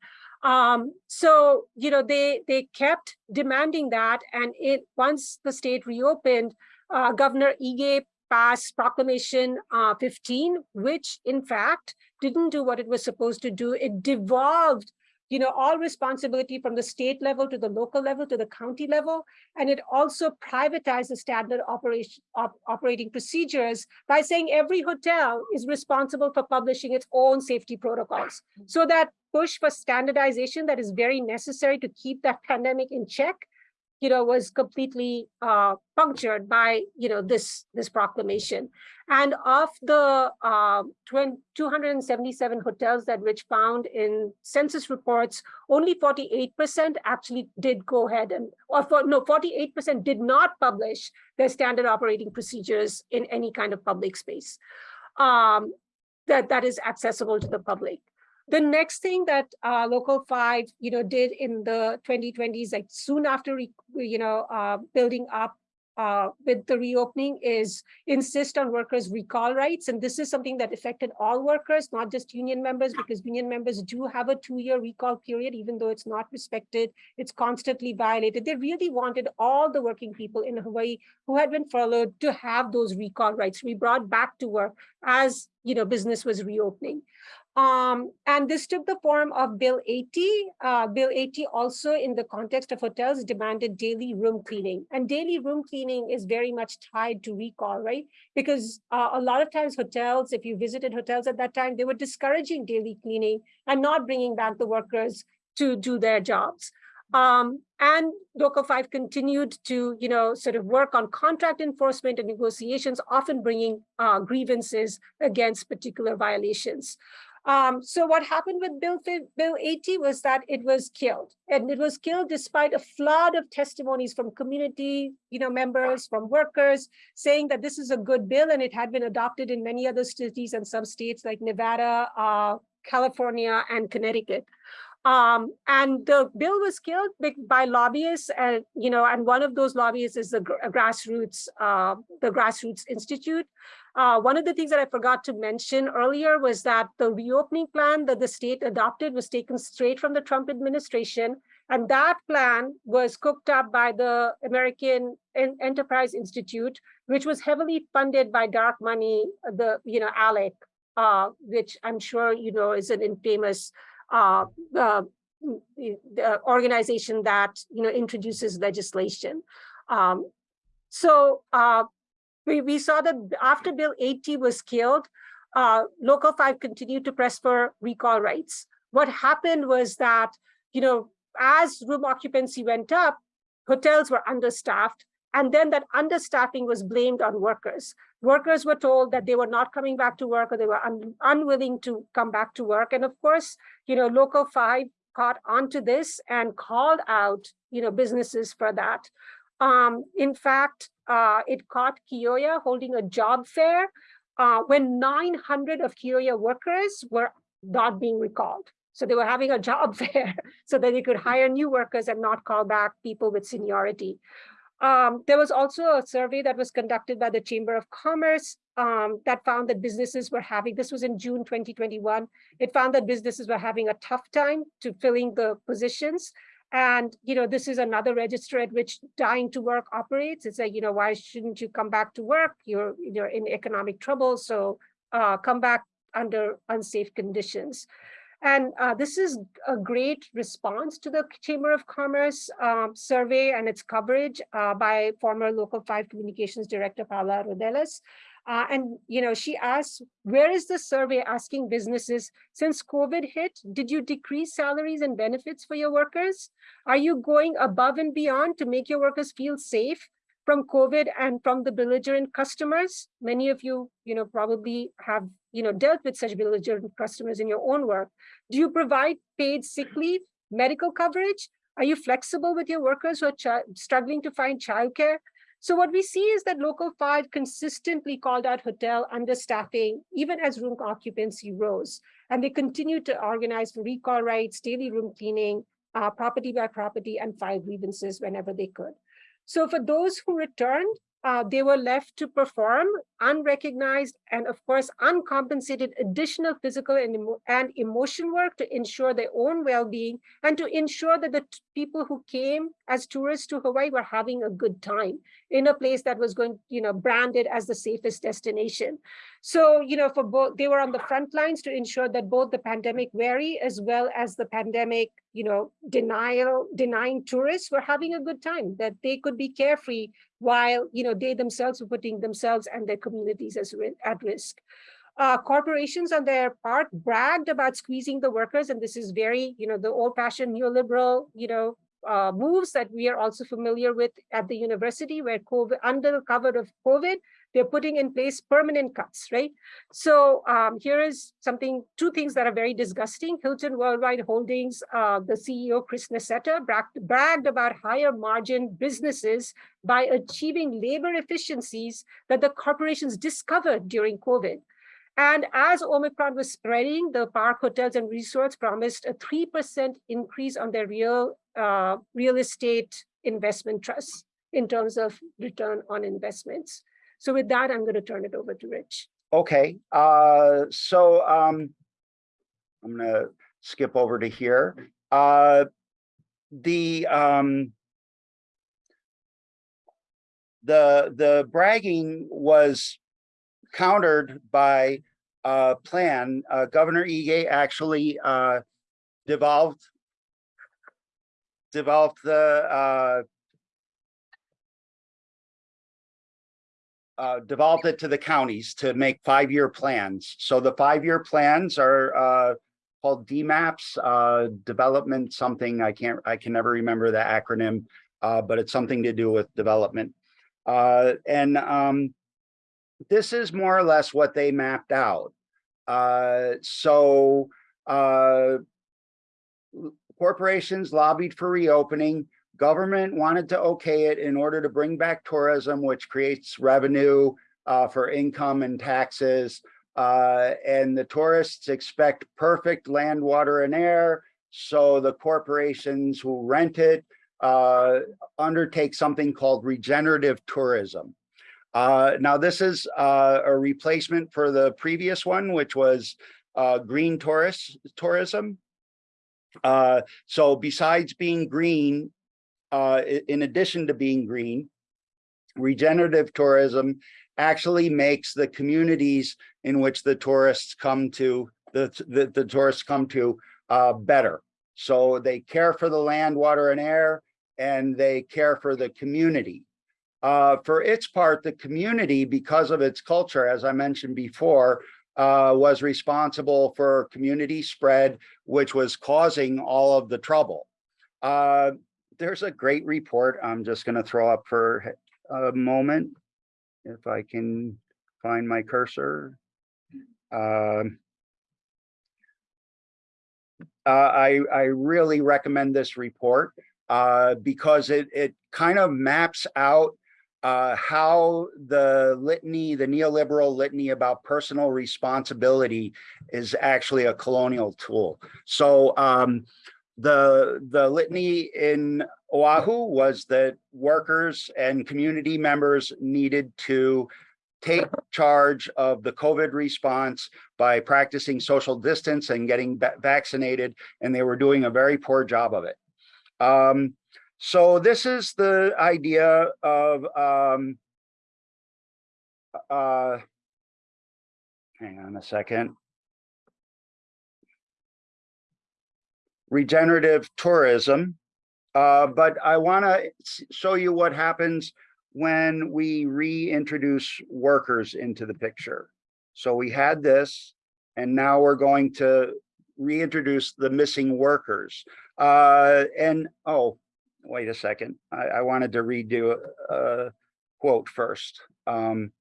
Um, so, you know, they, they kept demanding that. And it once the state reopened, uh, Governor Ige passed Proclamation uh, 15, which in fact didn't do what it was supposed to do. It devolved you know, all responsibility from the state level to the local level to the county level. And it also privatized the standard operation op, operating procedures by saying every hotel is responsible for publishing its own safety protocols. So that push for standardization that is very necessary to keep that pandemic in check you know, was completely uh, punctured by, you know, this, this proclamation. And of the uh, 277 hotels that Rich found in census reports, only 48% actually did go ahead and, or for, no, 48% did not publish their standard operating procedures in any kind of public space um, that, that is accessible to the public. The next thing that uh, Local 5, you know, did in the 2020s, like soon after, you know, uh, building up uh, with the reopening is insist on workers' recall rights. And this is something that affected all workers, not just union members, because union members do have a two-year recall period, even though it's not respected, it's constantly violated. They really wanted all the working people in Hawaii who had been furloughed to have those recall rights. We brought back to work as you know business was reopening. Um, and this took the form of Bill 80. Uh, Bill 80 also in the context of hotels demanded daily room cleaning. And daily room cleaning is very much tied to recall, right? Because uh, a lot of times hotels, if you visited hotels at that time, they were discouraging daily cleaning and not bringing back the workers to do their jobs. Um, and Local 5 continued to, you know, sort of work on contract enforcement and negotiations, often bringing uh, grievances against particular violations. Um, so what happened with Bill, Bill 80 was that it was killed. And it was killed despite a flood of testimonies from community you know, members, from workers, saying that this is a good bill and it had been adopted in many other cities and some states like Nevada, uh, California, and Connecticut. Um, and the bill was killed by lobbyists, and you know, and one of those lobbyists is the grassroots, uh, the Grassroots Institute. Uh, one of the things that I forgot to mention earlier was that the reopening plan that the state adopted was taken straight from the Trump administration, and that plan was cooked up by the American Enterprise Institute, which was heavily funded by dark money, the you know ALEC, uh, which I'm sure you know is an infamous uh, uh, the organization that, you know, introduces legislation. Um, so uh, we, we saw that after Bill 80 was killed, uh, Local 5 continued to press for recall rights. What happened was that, you know, as room occupancy went up, hotels were understaffed, and then that understaffing was blamed on workers. Workers were told that they were not coming back to work or they were un unwilling to come back to work. And of course, you know, Local 5 caught onto this and called out, you know, businesses for that. Um, in fact, uh, it caught Kyo-ya holding a job fair uh, when 900 of Kyo-ya workers were not being recalled. So they were having a job fair so that they could hire new workers and not call back people with seniority. Um, there was also a survey that was conducted by the Chamber of Commerce um, that found that businesses were having, this was in June 2021, it found that businesses were having a tough time to filling the positions. And, you know, this is another register at which dying to work operates. It's like, you know, why shouldn't you come back to work? You're, you're in economic trouble, so uh, come back under unsafe conditions. And uh, this is a great response to the Chamber of Commerce um, survey and its coverage uh, by former Local 5 Communications Director Paula Rodelas. Uh, and, you know, she asked, where is the survey asking businesses, since COVID hit, did you decrease salaries and benefits for your workers? Are you going above and beyond to make your workers feel safe from COVID and from the belligerent customers? Many of you, you know, probably have, you know, dealt with such belligerent customers in your own work. Do you provide paid sick leave, medical coverage? Are you flexible with your workers who are struggling to find childcare? So what we see is that Local 5 consistently called out hotel understaffing, even as room occupancy rose. And they continued to organize for recall rights, daily room cleaning, uh, property by property, and file grievances whenever they could. So for those who returned, uh, they were left to perform unrecognized and of course uncompensated additional physical and, emo and emotion work to ensure their own well-being and to ensure that the people who came as tourists to Hawaii were having a good time in a place that was going, you know, branded as the safest destination. So, you know, for both, they were on the front lines to ensure that both the pandemic wary as well as the pandemic, you know, denial, denying tourists were having a good time, that they could be carefree while you know they themselves were putting themselves and their communities as at risk. Uh, corporations on their part bragged about squeezing the workers, and this is very, you know, the old-fashioned neoliberal, you know, uh, moves that we are also familiar with at the university, where COVID, under the cover of COVID, they're putting in place permanent cuts, right? So um, here is something, two things that are very disgusting. Hilton Worldwide Holdings, uh, the CEO, Chris Nassetta, bragged, bragged about higher margin businesses by achieving labor efficiencies that the corporations discovered during COVID. And as Omicron was spreading, the park hotels and resorts promised a 3% increase on their real, uh, real estate investment trusts in terms of return on investments. So with that, I'm going to turn it over to Rich. Okay, uh, so um, I'm going to skip over to here. Uh, the um, the the bragging was countered by a plan. Uh, Governor Ige actually uh, devolved developed the uh, devolved it to the counties to make five-year plans. So the five-year plans are uh, called DMAPs, uh, development something, I can't, I can never remember the acronym, uh, but it's something to do with development. Uh, and um, this is more or less what they mapped out. Uh, so corporations lobbied for reopening government wanted to okay it in order to bring back tourism, which creates revenue uh, for income and taxes. Uh, and the tourists expect perfect land, water, and air. So the corporations who rent it uh, undertake something called regenerative tourism. Uh, now, this is uh, a replacement for the previous one, which was uh, green tourist tourism. so besides being green, uh, in addition to being green, regenerative tourism actually makes the communities in which the tourists come to, the, the, the tourists come to uh, better. So they care for the land, water and air, and they care for the community. Uh, for its part, the community, because of its culture, as I mentioned before, uh, was responsible for community spread, which was causing all of the trouble. Uh, there's a great report I'm just going to throw up for a moment. If I can find my cursor. Uh, I, I really recommend this report uh, because it, it kind of maps out uh, how the litany, the neoliberal litany about personal responsibility is actually a colonial tool. So um, the, the litany in Oahu was that workers and community members needed to take charge of the COVID response by practicing social distance and getting vaccinated, and they were doing a very poor job of it. Um, so this is the idea of, um, uh, hang on a second. Regenerative tourism. Uh, but I want to show you what happens when we reintroduce workers into the picture. So we had this, and now we're going to reintroduce the missing workers. Uh, and, oh, wait a second. I, I wanted to redo a, a quote first. Um,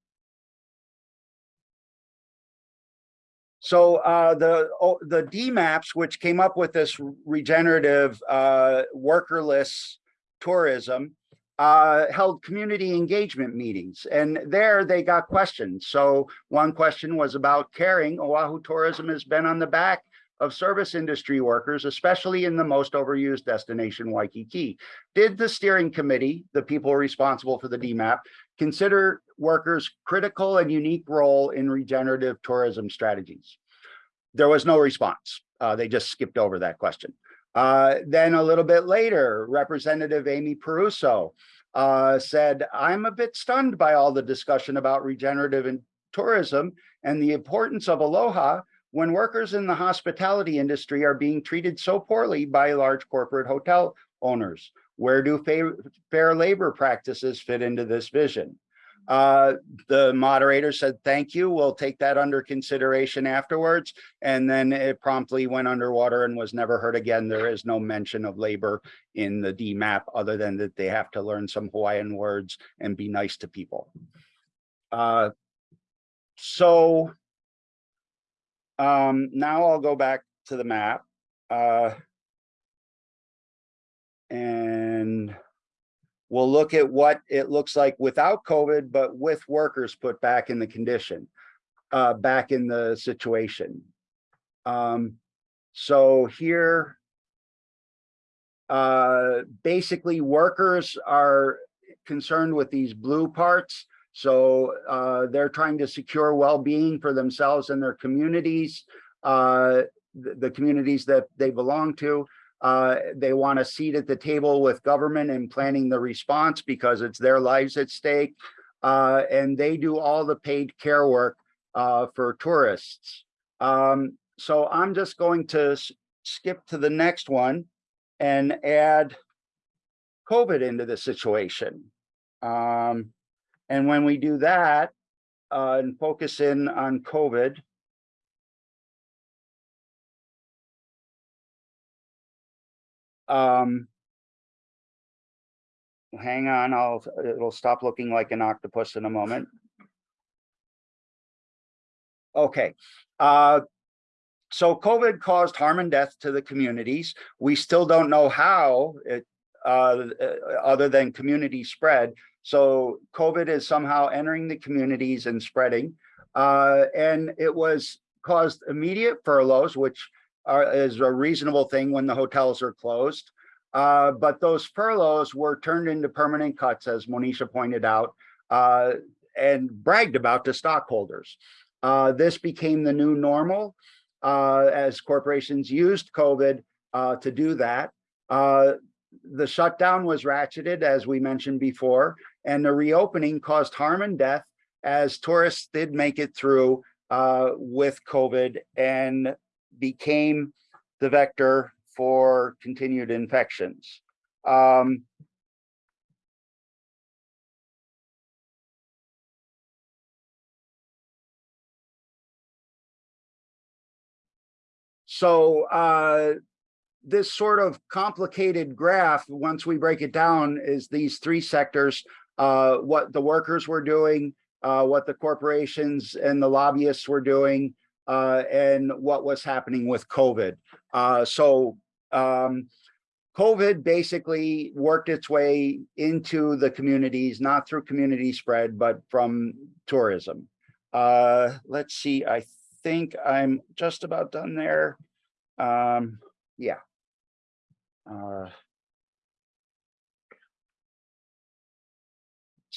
so uh, the oh, the DMAPS, which came up with this regenerative uh, workerless tourism, uh, held community engagement meetings, and there they got questions. So one question was about caring. Oahu tourism has been on the back of service industry workers, especially in the most overused destination, Waikiki. Did the steering committee, the people responsible for the DMAP, consider workers' critical and unique role in regenerative tourism strategies? There was no response. Uh, they just skipped over that question. Uh, then a little bit later, Representative Amy Perruso uh, said, I'm a bit stunned by all the discussion about regenerative and tourism and the importance of aloha when workers in the hospitality industry are being treated so poorly by large corporate hotel owners? Where do fair, fair labor practices fit into this vision? Uh, the moderator said, thank you. We'll take that under consideration afterwards. And then it promptly went underwater and was never heard again. There is no mention of labor in the DMAP other than that they have to learn some Hawaiian words and be nice to people. Uh, so um, now I'll go back to the map. Uh, and we'll look at what it looks like without COVID, but with workers put back in the condition, uh, back in the situation. Um, so here, uh, basically workers are concerned with these blue parts so uh, they're trying to secure well-being for themselves and their communities, uh, the, the, communities that they belong to. Uh, they want a seat at the table with government in planning the response because it's their lives at stake. Uh, and they do all the paid care work uh, for tourists. Um, so I'm just going to skip to the next one and add COVID into the situation. Um, and when we do that uh, and focus in on COVID, um, hang on, I'll, it'll stop looking like an octopus in a moment. Okay, uh, so COVID caused harm and death to the communities. We still don't know how it, uh, other than community spread. So COVID is somehow entering the communities and spreading. Uh, and it was caused immediate furloughs, which are, is a reasonable thing when the hotels are closed. Uh, but those furloughs were turned into permanent cuts, as Monisha pointed out, uh, and bragged about to stockholders. Uh, this became the new normal uh, as corporations used COVID uh, to do that. the shutdown was ratcheted, as we mentioned before, and the reopening caused harm and death as tourists did make it through uh, with COVID and became the vector for continued infections. Um, So uh, this sort of complicated graph, once we break it down, is these three sectors, uh, what the workers were doing, uh, what the corporations and the lobbyists were doing, uh, and what was happening with COVID. Uh, so um, COVID basically worked its way into the communities, not through community spread, but from tourism. Uh, let's see, I think I'm just about done there. Um, yeah. Uh,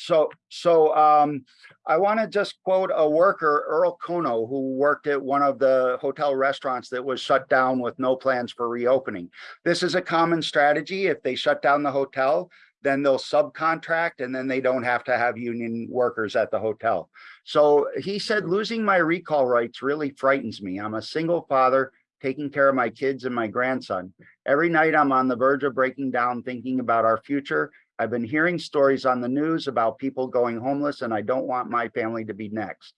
So, so um, I want to just quote a worker, Earl Kono, who worked at one of the hotel restaurants that was shut down with no plans for reopening. This is a common strategy. If they shut down the hotel, then they'll subcontract and then they don't have to have union workers at the hotel. So he said, losing my recall rights really frightens me. I'm a single father taking care of my kids and my grandson. Every night I'm on the verge of breaking down, thinking about our future I've been hearing stories on the news about people going homeless and I don't want my family to be next.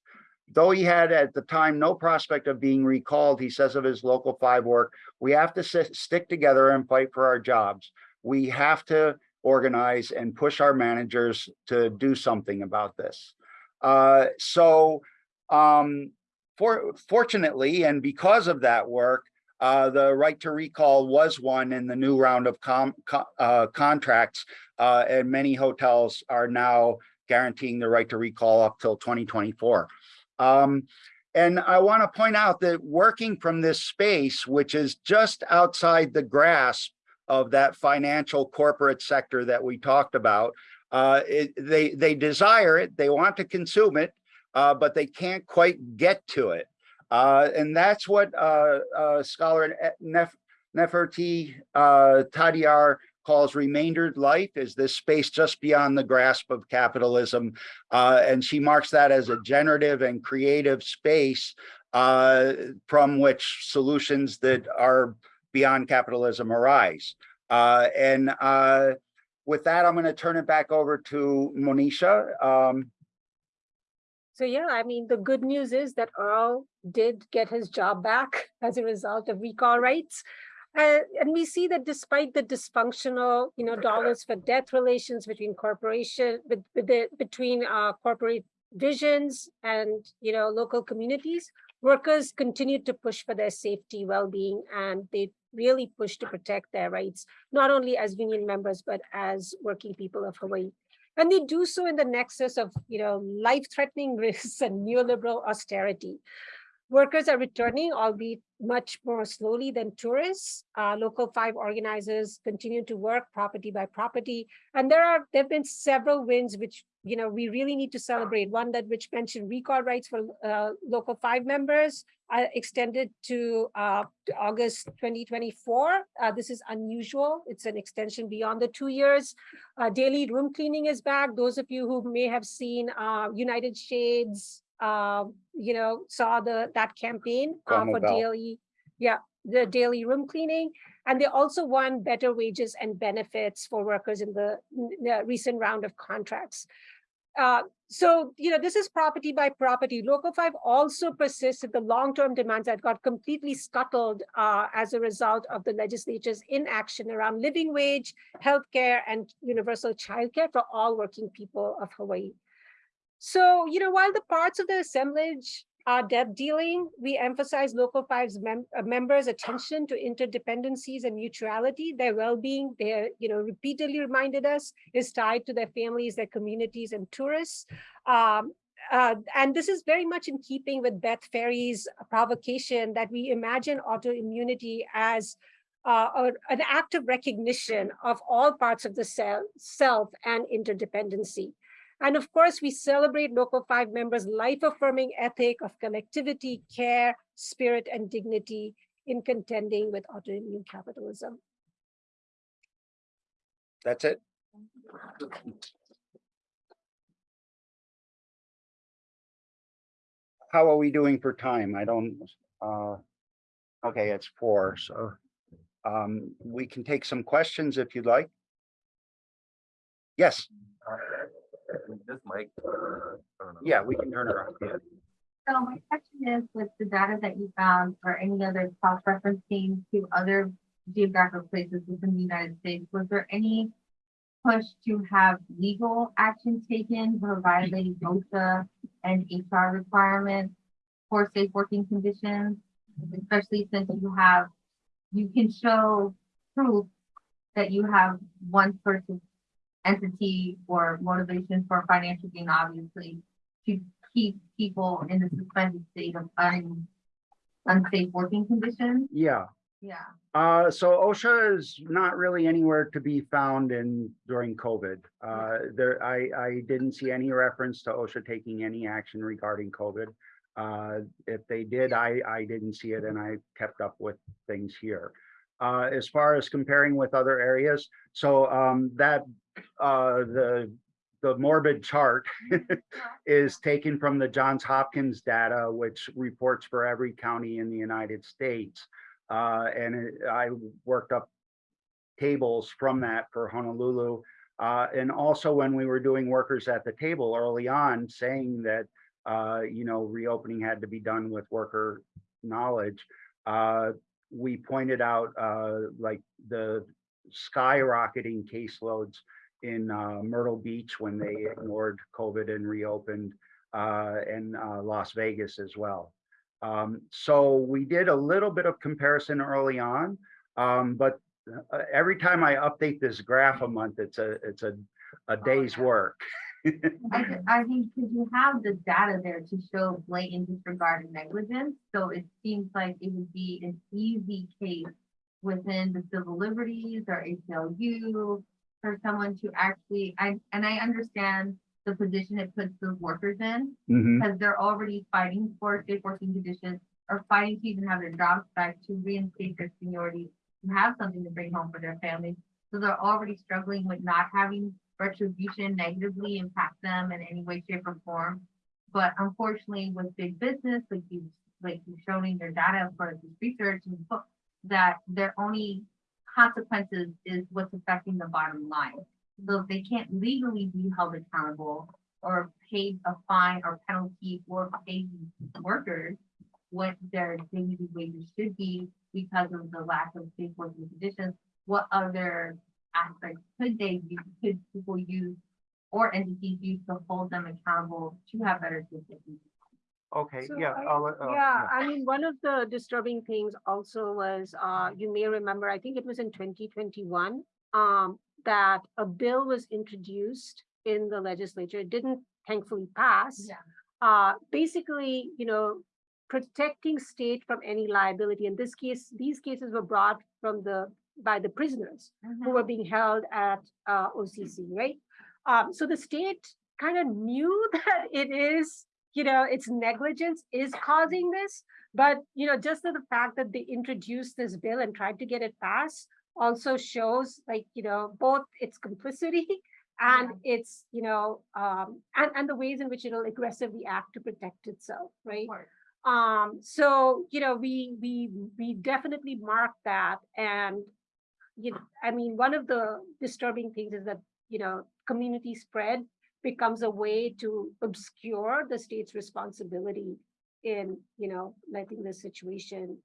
Though he had at the time no prospect of being recalled, he says of his local five work, we have to sit, stick together and fight for our jobs. We have to organize and push our managers to do something about this. Uh, so um, for, fortunately, and because of that work, uh, the right to recall was won in the new round of com, co uh, contracts, uh, and many hotels are now guaranteeing the right to recall up till 2024. Um, and I want to point out that working from this space, which is just outside the grasp of that financial corporate sector that we talked about, uh, it, they, they desire it, they want to consume it, uh, but they can't quite get to it. Uh, and that's what uh, uh, scholar Nef Neferti uh, Tadiar calls remaindered life is this space just beyond the grasp of capitalism. Uh, and she marks that as a generative and creative space uh, from which solutions that are beyond capitalism arise. And with that, I'm going to turn it back over to Monisha. Um, so yeah, I mean, the good news is that Earl did get his job back as a result of recall rights. Uh, and we see that despite the dysfunctional, you know, dollars for death relations between corporation, with, with the, between uh, corporate visions and, you know, local communities, workers continue to push for their safety, well-being, and they really push to protect their rights, not only as union members, but as working people of Hawaii. And they do so in the nexus of, you know, life-threatening risks and neoliberal austerity. Workers are returning, albeit much more slowly than tourists. Uh, local five organizers continue to work property by property. And there are there have been several wins which you know we really need to celebrate. One that which mentioned recall rights for uh, local five members uh, extended to, uh, to, August 2024. Uh, this is unusual. It's an extension beyond the two years. Uh, daily room cleaning is back. Those of you who may have seen United Shades uh, you know, saw the that campaign uh, for daily, yeah, the daily room cleaning. And they also won better wages and benefits for workers in the, the recent round of contracts. Uh, so, you know, this is property by property. Local 5 also persists in the long-term demands that got completely scuttled uh, as a result of the legislature's inaction around living wage, healthcare, and universal childcare for all working people of Hawaii. So, you know, while the parts of the assemblage are debt dealing, we emphasize Local 5's mem uh, members' attention to interdependencies and mutuality. Their well-being, they're, you know, repeatedly reminded us, is tied to their families, their communities, and tourists. Um, uh, and this is very much in keeping with Beth Ferry's provocation that we imagine autoimmunity as uh, an act of recognition of all parts of the self and interdependency. And of course, we celebrate Local 5 members' life-affirming ethic of collectivity, care, spirit, and dignity in contending with autoimmune capitalism. That's it. How are we doing for time? I don't, uh, okay, it's four, so. Um, we can take some questions if you'd like. Yes, This mic. I don't know. yeah, we can turn it around. Yeah. So my question is, with the data that you found or any other cross-referencing to other geographic places within the United States, was there any push to have legal action taken for violating OSHA and HR requirements for safe working conditions? Especially since you have, you can show proof that you have one person entity or motivation for financial gain, obviously, to keep people in the suspended state of un, unsafe working conditions. Yeah, Yeah. uh, so OSHA is not really anywhere to be found in during COVID. Uh, there, I, I didn't see any reference to OSHA taking any action regarding COVID. Uh, if they did, I, I didn't see it and I kept up with things here. Uh, as far as comparing with other areas, so, um, that, uh, the, the morbid chart is taken from the Johns Hopkins data, which reports for every county in the United States. Uh, and it- I worked up tables from that for Honolulu. Uh, and also when we were doing workers at the table early on, saying that, uh, you know, reopening had to be done with worker knowledge. Uh, we pointed out, uh, like the skyrocketing caseloads in, uh, Myrtle Beach when they ignored COVID and reopened, uh, and, uh, Las Vegas as well. Um, so we did a little bit of comparison early on, um, but uh, every time I update this graph a month, it's a, it's a, a day's yeah. work. I, thi- I think because you have the data there to show blatant disregard and negligence, so it seems like it would be an easy case within the civil liberties or ACLU for someone to actually, I, and I understand the position it puts those workers in, Mhm. because they're already fighting for safe working conditions or fighting to even have their jobs back to reinstate their seniority, to have something to bring home for their families. So they're already struggling with not having retribution negatively impact them in any way, shape or form. But unfortunately with big business, like you, like you've shown in your data for this research and book, that their only consequences is what's affecting the bottom line. So if they can't legally be held accountable or paid a fine or penalty for paying workers what their dignity wages should be because of the lack of safe working conditions, what other aspects could they use, could people use or entities use to hold them accountable to have better safety? Okay, So yeah. I- I'll let- uh, Yeah, I mean, one of the disturbing things also was, uh, you may remember, I think it was in twenty twenty-one, um, that a bill was introduced in the legislature. It didn't thankfully pass. Yeah. Uh, basically, you know, protecting state from any liability. In this case, these cases were brought from the, by the prisoners who were being held at uh, OCC, right? Um, so the state kind of knew that it is, you know, its negligence is causing this, but you know, just the fact that they introduced this bill and tried to get it passed also shows like, you know, both its complicity and its, you know, um, and, and the ways in which it'll aggressively act to protect itself, right? Um, so, you know, we, we, we definitely mark that and, you know, I mean, one of the disturbing things is that, you know, community spread becomes a way to obscure the state's responsibility in, you know, letting the situation,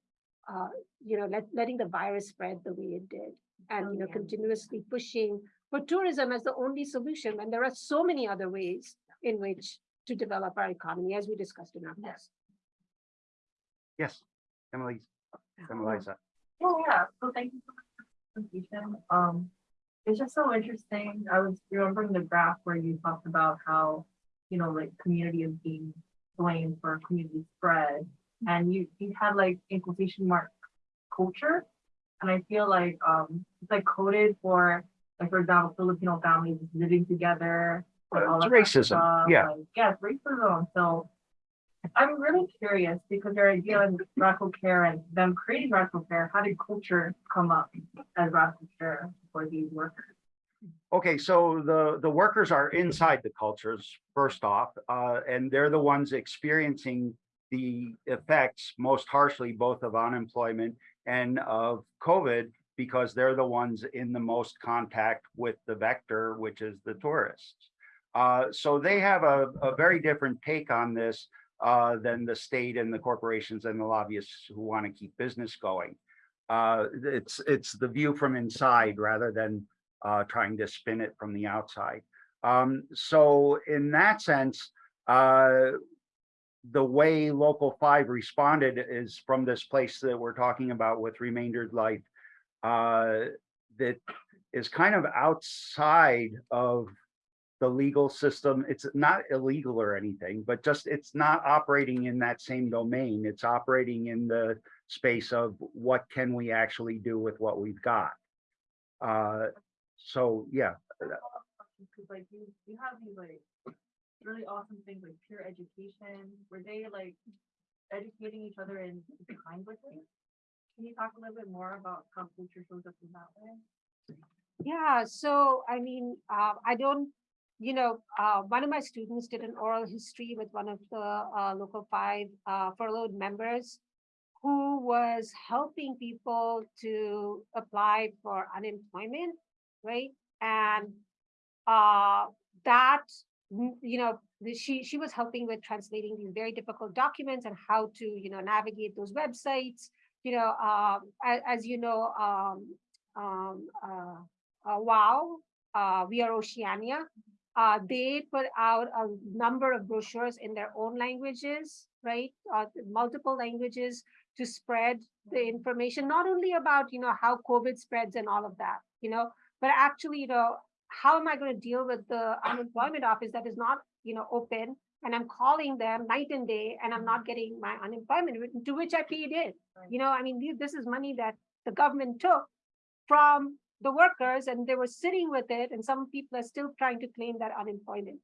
uh, you know, let, letting the virus spread the way it did. And, you know, Okay. continuously pushing for tourism as the only solution when there are so many other ways in which to develop our economy, as we discussed in our Yes. past. Yes, Emily, Emiliza. Oh, yeah, so thank you for the presentation. Um, it's just so interesting. I was remembering the graph where you talked about how, you know, like community is being blamed for community spread. And you, you had like in quotation mark culture. And I feel like, um, it's like coded for, like, for example, Filipino families living together. and all It's of that racism, stuff, yeah. like, Yeah, it's racism. So I'm really curious because they're dealing with radical care and them creating radical care. How did culture come up as radical care for these workers? Okay, so the, the workers are inside the cultures, first off, uh, and they're the ones experiencing the effects most harshly, both of unemployment and of COVID, because they're the ones in the most contact with the vector, which is the tourists. Uh, so they have a, a very different take on this uh, than the state and the corporations and the lobbyists who want to keep business going. Uh, it's, it's the view from inside rather than uh, trying to spin it from the outside. Um, so in that sense, uh, the way local five responded is from this place that we're talking about with remaindered life uh, that is kind of outside of the legal system. It's not illegal or anything, but just it's not operating in that same domain. It's operating in the space of what can we actually do with what we've got. Uh, so yeah, Cause like you, you have these like really awesome things like peer education, were they like educating each other in kind with things? Can you talk a little bit more about how culture shows up in that way? Yeah, so I mean, uh, I don't, you know, uh, one of my students did an oral history with one of the uh, local five uh, furloughed members who was helping people to apply for unemployment, right? And uh, that, you know, she she was helping with translating these very difficult documents and how to, you know, navigate those websites. You know, um, as, as you know, um, um, uh, uh, WOW, uh, We Are Oceania. Uh, they put out a number of brochures in their own languages, right? Uh, multiple languages to spread the information, not only about, you know, how COVID spreads and all of that, you know, but actually, you know, how am I going to deal with the unemployment office that is not, you know, open? And I'm calling them night and day and I'm not getting my unemployment, to which I paid in. You know, I mean, this is money that the government took from the workers and they were sitting with it and some people are still trying to claim that unemployment.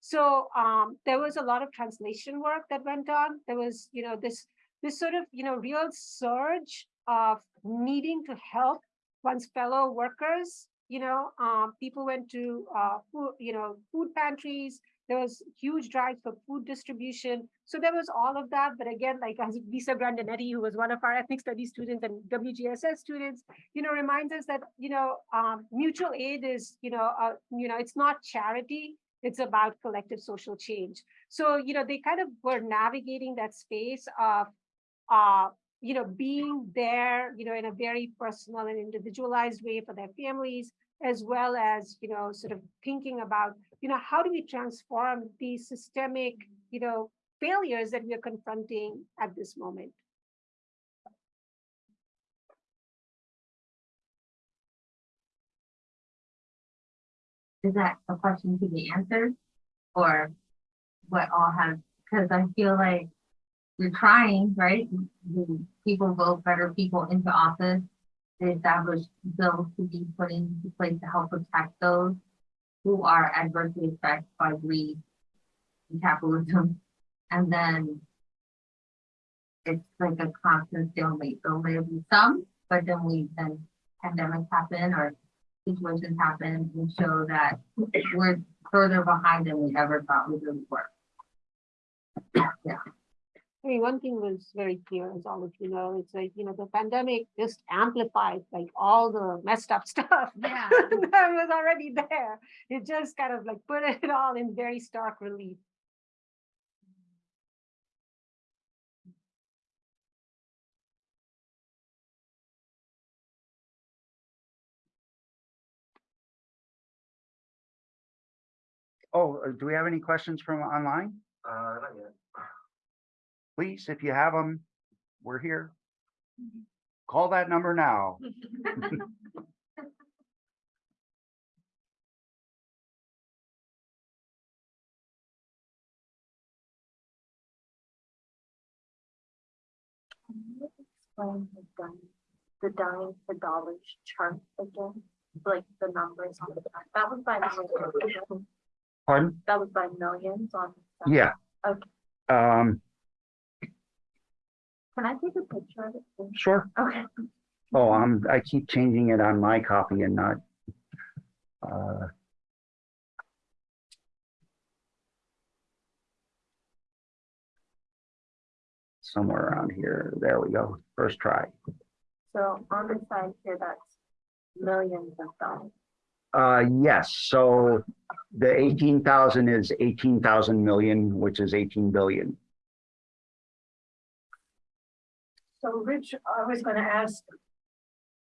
So um, there was a lot of translation work that went on. There was, you know, this this sort of, you know, real surge of needing to help one's fellow workers. You know, um, people went to, uh, food, you know, food pantries. There was huge drives for food distribution. So there was all of that. But again, like as Lisa Grandinetti, who was one of our ethnic studies students and WGSS students, you know, reminds us that, you know, um, mutual aid is, you know, uh, you know, it's not charity. It's about collective social change. So, you know, they kind of were navigating that space of, uh, you know, being there, you know, in a very personal and individualized way for their families, as well as, you know, sort of thinking about, you know, how do we transform these systemic, you know, failures that we are confronting at this moment. Is that a question to be answered? Or what all have, because I feel like you're trying, right? People vote better people into office. They establish bills to be put into place to help protect those who are adversely affected by greed and capitalism. And then it's like a constant stalemate. So there'll be some, but then we, then pandemics happen or situations happen and show that we're further behind than we ever thought we really were. I mean, one thing was very clear, as all of you know, it's like, you know, the pandemic just amplified like all the messed up stuff. Yeah. That was already there. It just kind of like put it all in very stark relief. oh, uh, do we have any questions from online? Uh, not yet. Please, if you have them, we're here. Call that number now. Explain the dying, the dying for dollars chart again? Like the numbers on the back, that was by millions. Pardon? That was by millions on. the Yeah. Okay. Um, Can I take a picture of it? sure. Okay. Oh, I'm, I keep changing it on my copy and not. uh, Somewhere around here. There we go. First try. So on the side here, that's millions of dollars. Uh, yes, so the eighteen thousand is eighteen thousand million, which is eighteen billion. So Rich, I was gonna ask,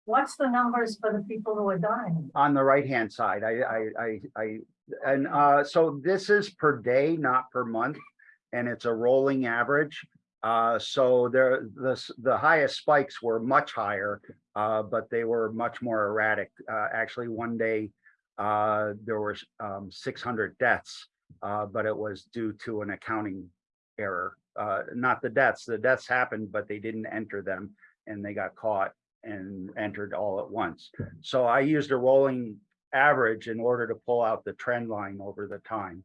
what's the numbers for the people who are dying? On the right-hand side, I, I, I, I, and, uh, so this is per day, not per month, and it's a rolling average. Uh, so there, the, the highest spikes were much higher, uh, but they were much more erratic. Uh, actually, one day, uh, there were um, six hundred deaths, uh, but it was due to an accounting error. Uh, not the deaths, the deaths happened, but they didn't enter them and they got caught and entered all at once. So I used a rolling average in order to pull out the trend line over the time.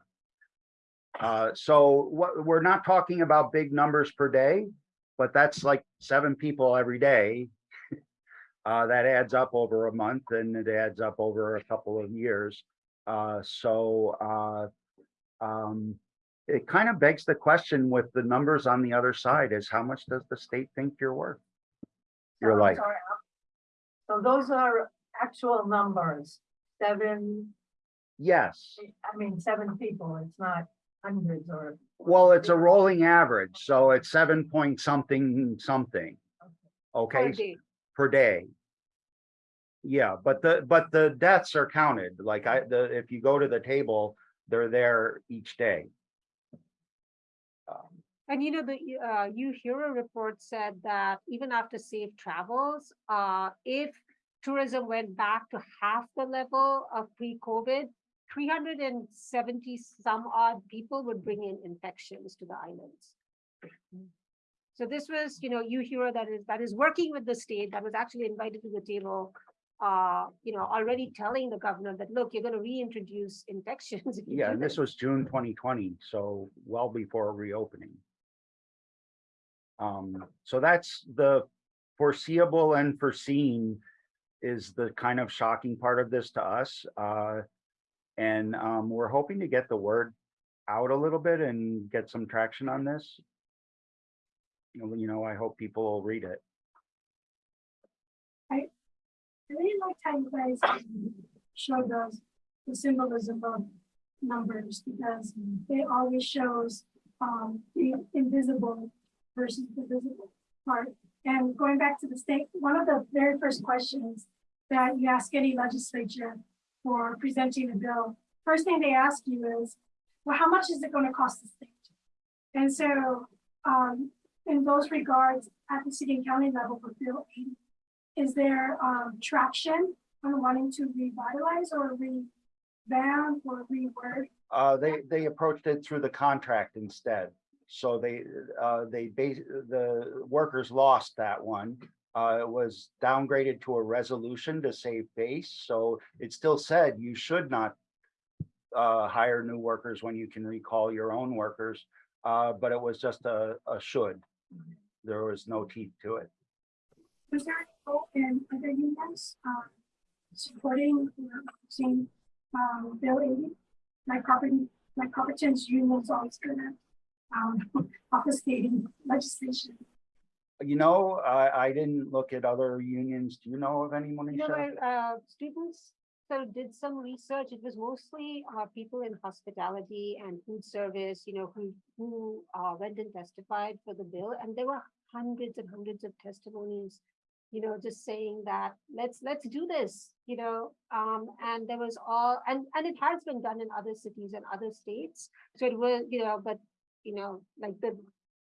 Uh, so what, we're not talking about big numbers per day, but that's like seven people every day. Uh, that adds up over a month and it adds up over a couple of years. Uh, so, uh, um, it kind of begs the question with the numbers on the other side is how much does the state think you're worth? Your life. So those are actual numbers, seven, Yes. I mean, seven people, it's not hundreds or. Well, it's a rolling average, so it's seven point something, something. Okay, per day. per day. Yeah, but the, but the deaths are counted, like I, the, if you go to the table, they're there each day. And you know, the uh, UHERO report said that even after safe travels, uh, if tourism went back to half the level of pre-COVID, three hundred and seventy some odd people would bring in infections to the islands. So this was, you know, UHERO that is, that is working with the state, that was actually invited to the table. Uh, you know, already telling the governor that, look, you're gonna reintroduce infections. you Yeah, and this was June twenty twenty, so well before reopening. Um, so that's the foreseeable and foreseen is the kind of shocking part of this to us. Uh, and, um, we're hoping to get the word out a little bit and get some traction on this. You know, I hope people will read it. I really like how you guys um, show those, the symbolism of numbers because it always shows um, the invisible versus the visible part. And going back to the state, one of the very first questions that you ask any legislature for presenting a bill, first thing they ask you is, well, how much is it going to cost the state? And so um, in those regards, at the city and county level for Bill 80, is there um traction on wanting to revitalize or revamp or reword? Uh, they, they approached it through the contract instead. So they, uh, they base, the workers lost that one. Uh, it was downgraded to a resolution to save face, so it still said you should not uh, hire new workers when you can recall your own workers, uh, but it was just a, a should. There was no teeth to it. Was there any role in other unions um supporting or seeing um Bill? Like property, like Copperton's unions always gonna um obfuscating legislation. You know, I, I didn't look at other unions. Do you know of anyone? You know, Nisha? uh, students sort of did some research. It was mostly, uh, people in hospitality and food service, you know, who, who, uh, went and testified for the bill. And there were hundreds and hundreds of testimonies, you know, just saying that, let's, let's do this, you know? Um, and there was all, and, and it has been done in other cities and other states. So it was, you know, but, you know, like the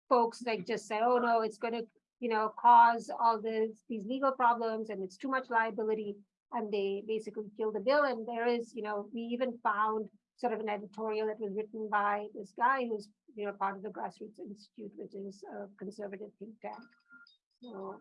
folks like just say, oh, no, it's gonna, you know, cause all this, these legal problems and it's too much liability. And they basically kill the bill. And there is, you know, we even found sort of an editorial that was written by this guy who's, you know, part of the Grassroots Institute, which is a conservative think tank. So,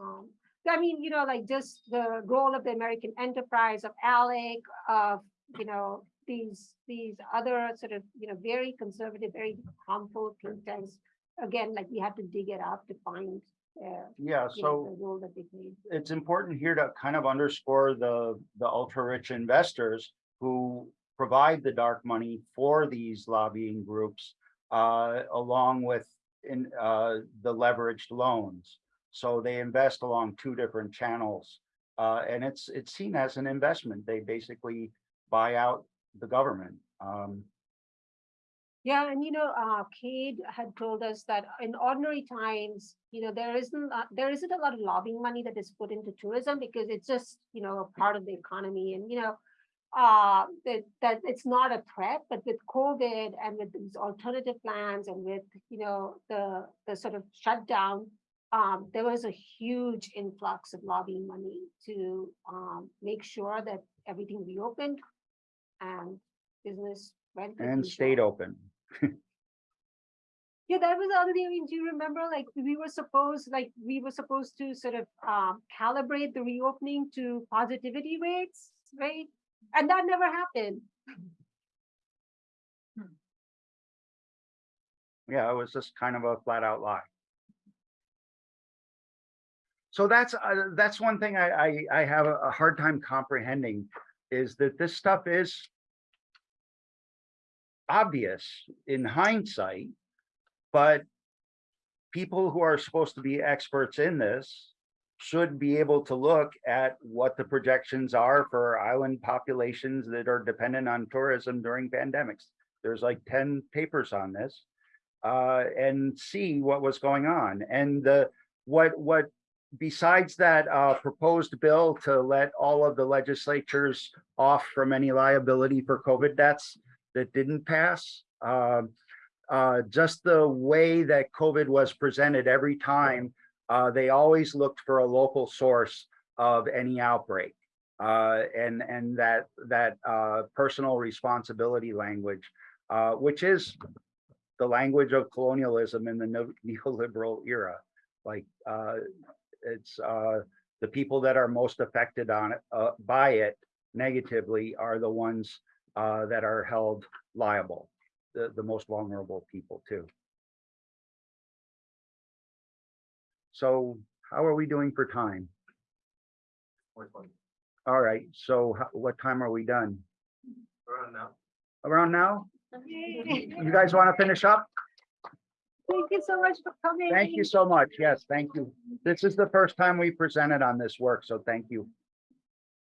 um, I mean, you know, like just the role of the American enterprise of ALEC, of, you know, these, these other sort of, you know, very conservative, very harmful think tanks. Again, like we had to dig it up to find, uh, Yeah, know, so. the role that they played. it's important here to kind of underscore the, the ultra rich investors who provide the dark money for these lobbying groups, uh, along with in, uh, the leveraged loans. So they invest along two different channels. Uh, and it's, it's seen as an investment. They basically buy out the government. Um, Yeah, and you know, uh, Cade had told us that in ordinary times, you know, there isn't, uh, there isn't a lot of lobbying money that is put into tourism because it's just, you know, a part of the economy and, you know, uh, that, that it's not a threat, but with COVID and with these alternative plans and with, you know, the, the sort of shutdown, um, there was a huge influx of lobbying money to, um, make sure that everything reopened and business went. and stayed open. Yeah, that was the other thing. I mean, do you remember, like, we were supposed, like, we were supposed to sort of um calibrate the reopening to positivity rates, right? And that never happened. Yeah, it was just kind of a flat out lie. So that's, uh, that's one thing I, I, I have a hard time comprehending is that this stuff is obvious in hindsight, but people who are supposed to be experts in this should be able to look at what the projections are for island populations that are dependent on tourism during pandemics. There's like ten papers on this uh, and see what was going on. And the, what, what, besides that uh, proposed bill to let all of the legislatures off from any liability for COVID deaths that didn't pass, um, uh, just the way that COVID was presented every time, uh, they always looked for a local source of any outbreak. Uh, and, and that, that uh, personal responsibility language, uh, which is the language of colonialism in the neo- neoliberal era. Like, uh, it's, uh, the people that are most affected on it, uh, by it negatively are the ones, uh, that are held liable, the, the most vulnerable people too. So how are we doing for time? All right, so ho- what time are we done? Around now. Around now? You guys want to finish up? Thank you so much for coming. Thank you so much. Yes, thank you. This is the first time we presented on this work, so thank you.